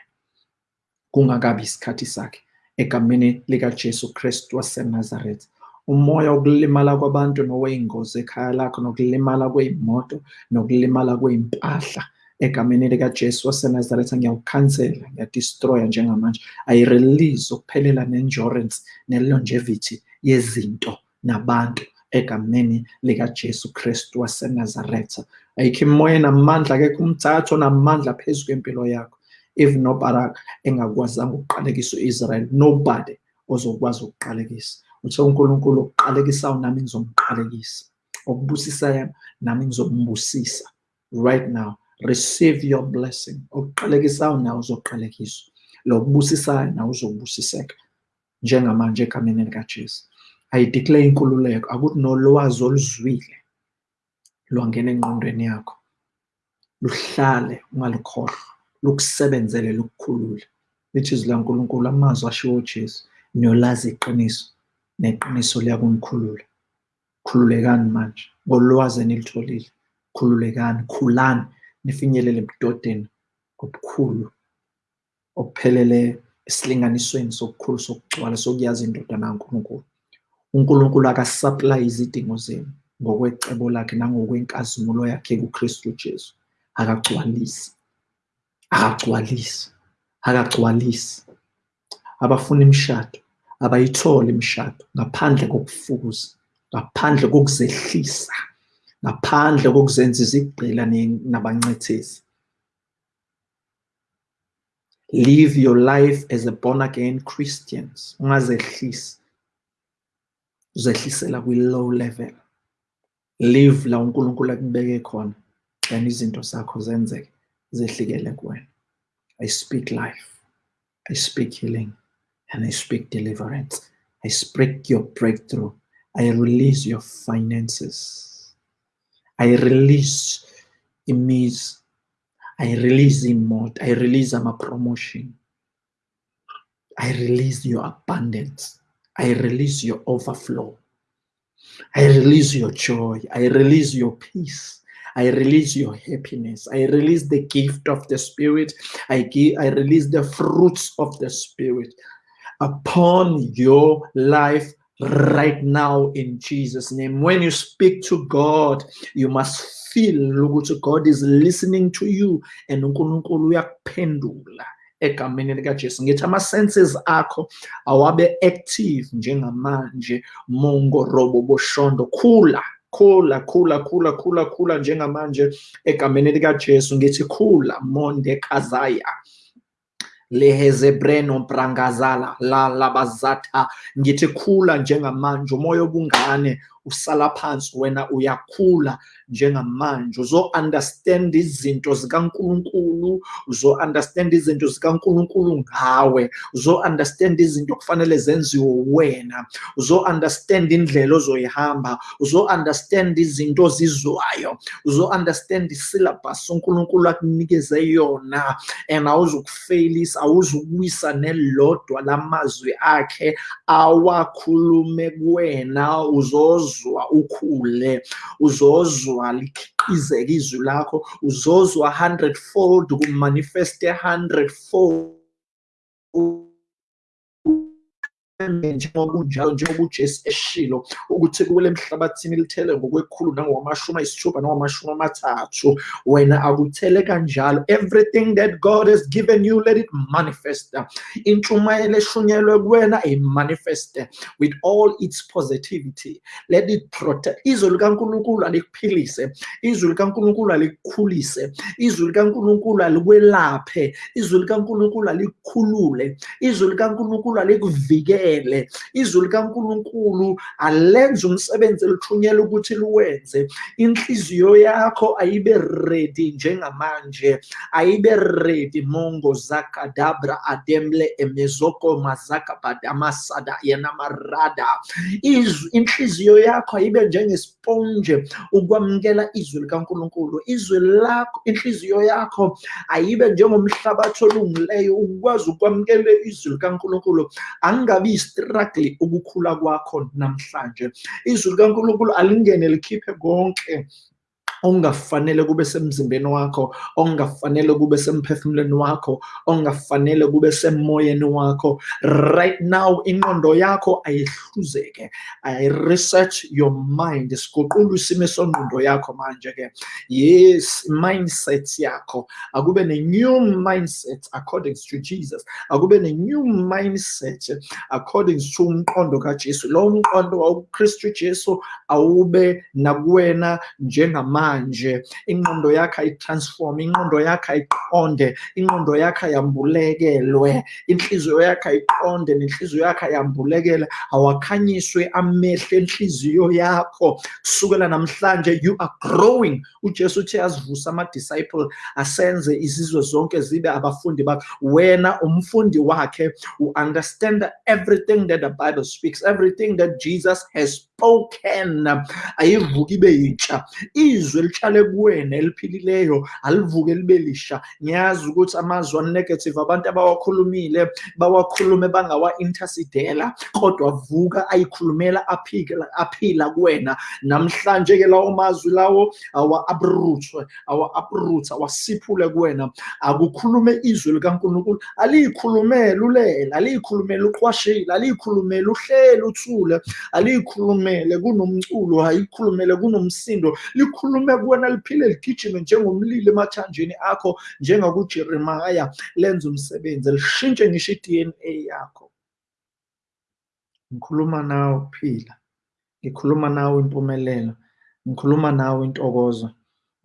Kungakabi isikhathi sakhe. Egameni likaJesu Kristu waseNazaretha umoya wokulimala kwabantu nowey'ngozi ekhaya lakho nokulimala kwey'moto nokulimala kwey'mpahla. Egameni likaJesu waseNazaretha ngiyawukhansela ngiyadistroya njengamanje. Ayirelease ukuphelela ne-endurance ne-longevity yezinto. Nabantu egameni likaJesu Kristu waseNazaretha. Ayikho imoya namandla akekho umthatho namandla phezu kwempilo yakho. If nobarak engakwazanga ukuqalekisa u-israel nobody ozokwazi ukuqalekisa. Uthe unkulunkulu okuqalekisayo nami ngizomqalekisa. Okubusisayo nami ngizombusisa. Right now receive your blessing. Okuqalekisayo nawe uzoqalekiswa. Lokubusisayo nawe uzobusiseka. Njengamanje egameni likajesu ayideclare inkululeko akuthi nolwazi oluzwile. Lwangena engqondweni yakho. Luhlale ungalukhohlwa lukusebenzele lukukhulule. Lithi izwi lankulunkulu amazwi ashiwo ujesu niyolazi iqiniso neqiniso liyakungikhulula. Khululekani manje ngolwazi enilitholile. Khululekani khulani nifinyelele ebudodeni obukhulu obupheleleyo esilinganisweni sokukhulu sokugcwala sokuyazi indodana kankulunkulu. Unkulunkulu akasaplayi izidingo zenu ngokwecebo lakhe nangokwenkazimulo yakhe kukristu jesu. Akagcwalisi. Akagcwalisi. Akagcwalisi. Abafuna imishado abayithole imishado ngaphandle kokufukuza ngaphandle kokuzehlisa ngaphandle kokuzenza izigqila nabancethezi. Live your life as a born again christians. Ungazehlisi. Uzehlisela kwi-low level. Live la unkulunkulu akubeke khona then izinto zakho zenzeke zehlikele kuwena. I speak life i speak healing and i speak deliverance. I speak your breakthrough. I release your finances. I release imis i release imot i release ama-promotion. I release your abundance i release your overflow I release your joy. I release your peace. I release your happiness. I release the gift of the Spirit. I give, I release the fruits of the Spirit upon your life right now in Jesus' name. When you speak to God, you must feel ukuthi God is listening to you and uNkulunkulu uyakuphendula egameni likajesu. Ngithi ama-senses akho awabe active njengamanje mongo robo boshondo khula khula khula khula khula khula njengamanje egameni likajesu. Ngithi khula monde kazaya lehezebreno prangazala la labazatha ngithi khula njengamanje umoya obungane usala phansi wena uyakhula njengamanje. Uzo-understand izinto zikankulunkulu uzo-understand izinto zikankulunkulu ngawe uzo-understand izinto kufanele zenziwe wena uzo-understand indlela ozoyihamba uzo-understand izinto ozizwayo uzo-understand isyllabus unkulunkulu akunikeze yona and awuzukufeyilisa awuzukuwisa nelodwa lamazwi akhe awakhulume kuwena. Uzozwa ukhule uzozwa likhiqizeke izwi lakho uzozwa hundredfold kumanifeste hundredfold. Njengoba njengoba ujesu eshilo ukuthi kuwele emhlabathini lithele ngokwekhulu ayisithupha amathathu wena akuthele kanjalo everything that god has given you let it manifest. Intshumayelo eshunyelwe kuwena imanifeste with all its positivity let it protect. Izwi likankulunkulu alikuphilise. Izwi likankulunkulu alikukhulise. Izwi likankulunkulu alikwelaphe. Izwi likankulunkulu alikukhulule izwi likankulunkulu alikuvikele kuphele izwi likankulunkulu alenze umsebenzi elithunyelwe ukuthi liwenze. Inhliziyo yakho ayibe ready njengamanje ayibe ready. Mongo zakadabra ademle emezoko mazaka badamasada yenamarada izwi inhliziyo yakho ayibe njengesponje ukwamukela izwi likankulunkulu. Izwi lakho inhliziyo yakho ayibe njengomhlabathi olungileyo ukwazi ukwamukela izwi likankulunkulu. Angabi struggle ukukhula kwakho namhlanje. Izwi likankulunkulu alingene likhiphe konke ongafanele kube semzimbeni wakho ongafanele kube semphefumulweni wakho ongafanele kube semoyeni wakho. Right now ingqondo yakho ayihluzeke ayi-research your mind. Siguqula isimo sengqondo yakho manje ke. Yes mindset yakho. Akube ne-new mindset according to jesus. Akube ne-new mindset according to umqondo kajesu. Lowo mqondo wawukristu jesu awube nakuwena njengamanje. Manje. Ingqondo yakho ayitransform ingqondo yakho ayiqonde ingqondo yakho ayambulekelwe inhliziyo yakho ayiqonde nenhliziyo yakho ayambulekele awakhanyiswe amehlo enhliziyo yakho. Kusukela namhlanje you are growing. Ujesu uthe azivusa asenze izizwe zonke zibe abafundi bakhe. Wena umfundi wakhe u-understand everything that the bible speaks everything that jesus has spoken. Ayivuki ibe yintsha. Izwi elitshale kuwena eliphilileyo alivuke libe lisha. Ngiyazi ukuthi amazwi anegative abantu abawakhulumile bawakhulume bangawa-intercedela kodwa vuka ayikhulumela aphila aphila kuwena. Namhlanje ke lawo mazwi lawo awa-uprootwe awa-uproot awasiphule kuwena. Akukhulume izwi likankulunkulu aliyikhulumele ulela aliyikhulumele uqwashile aliyikhulumele uhlele uthule aliyikhulumele kunomculo ayikhulumele kunomsindo likhulume kuwena liphile ligijime njengomlilo emathanjeni akho njengakujeremaya lenze umsebenzi lishintshe ngisho i-dna yakho. Ngikhuluma nawe ukuphila ngikhuluma nawe impumelelo ngikhuluma nawe intokozo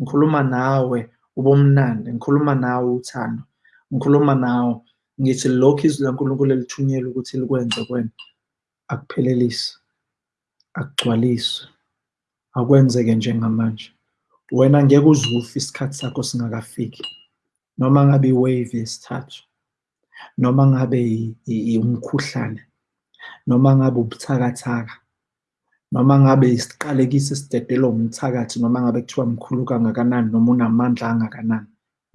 ngikhuluma nawe ubumnandi ngikhuluma nawe uthando ngikhuluma nawe ngithi lokhu izwi lankulunkulu elithunyelwe ukuthi likwenze kwena akuphelelise akugcwalise akwenzeke njengamanje. Wena ngeke uzufe isikhathi sakho singakafiki. Noma ngabe iwave yesithathu noma ngabe umkhuhlane noma ngabe ubuthakathaka noma ngabe isiqalekiso esidedelwa umthakathi noma ngabe kuthiwa mkhulu kangakanani noma unamandla angakanani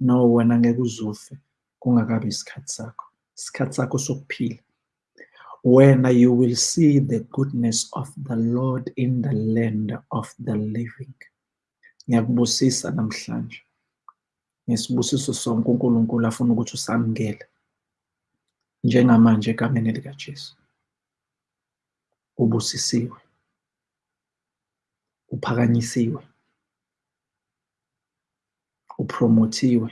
no wena ngeke uzufe kungakabi isikhathi sakho. Isikhathi sakho sokuphila. Wena you will see the goodness of the lord in the land of the living. Ngiyakubusisa namhlanje. Ngesibusiso sonke unkulunkulu afuna ukuthi usamukele njengamanje egameni likajesu. Ubusisiwe. Uphakanyisiwe. Upromothiwe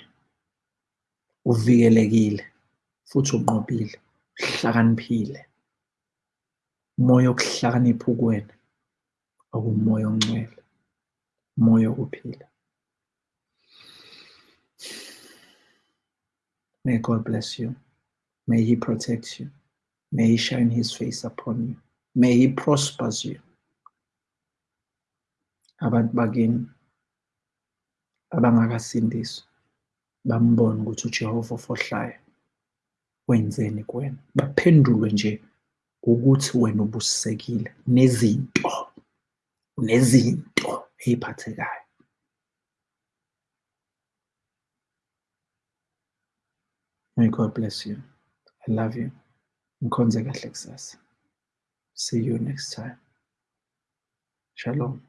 uvikelekile futhi unqobile uhlakaniphile. Umoya okuhlakanipha kuwena okumoya ongcwele. Umoya wokuphila may god bless you. May he protect you. May he shine his face upon you. May he prospers you. Abantu bakini abangakasindiswa bambone ukuthi uJehova ofohlayo. Wenzeni kuwena? Baphendulwe nje ukuthi wena ubusisekile nezinto. Nezinto. Ey'phathekayo May God bless you. I love you. Mkhonze kahle. See you next time. Shalom.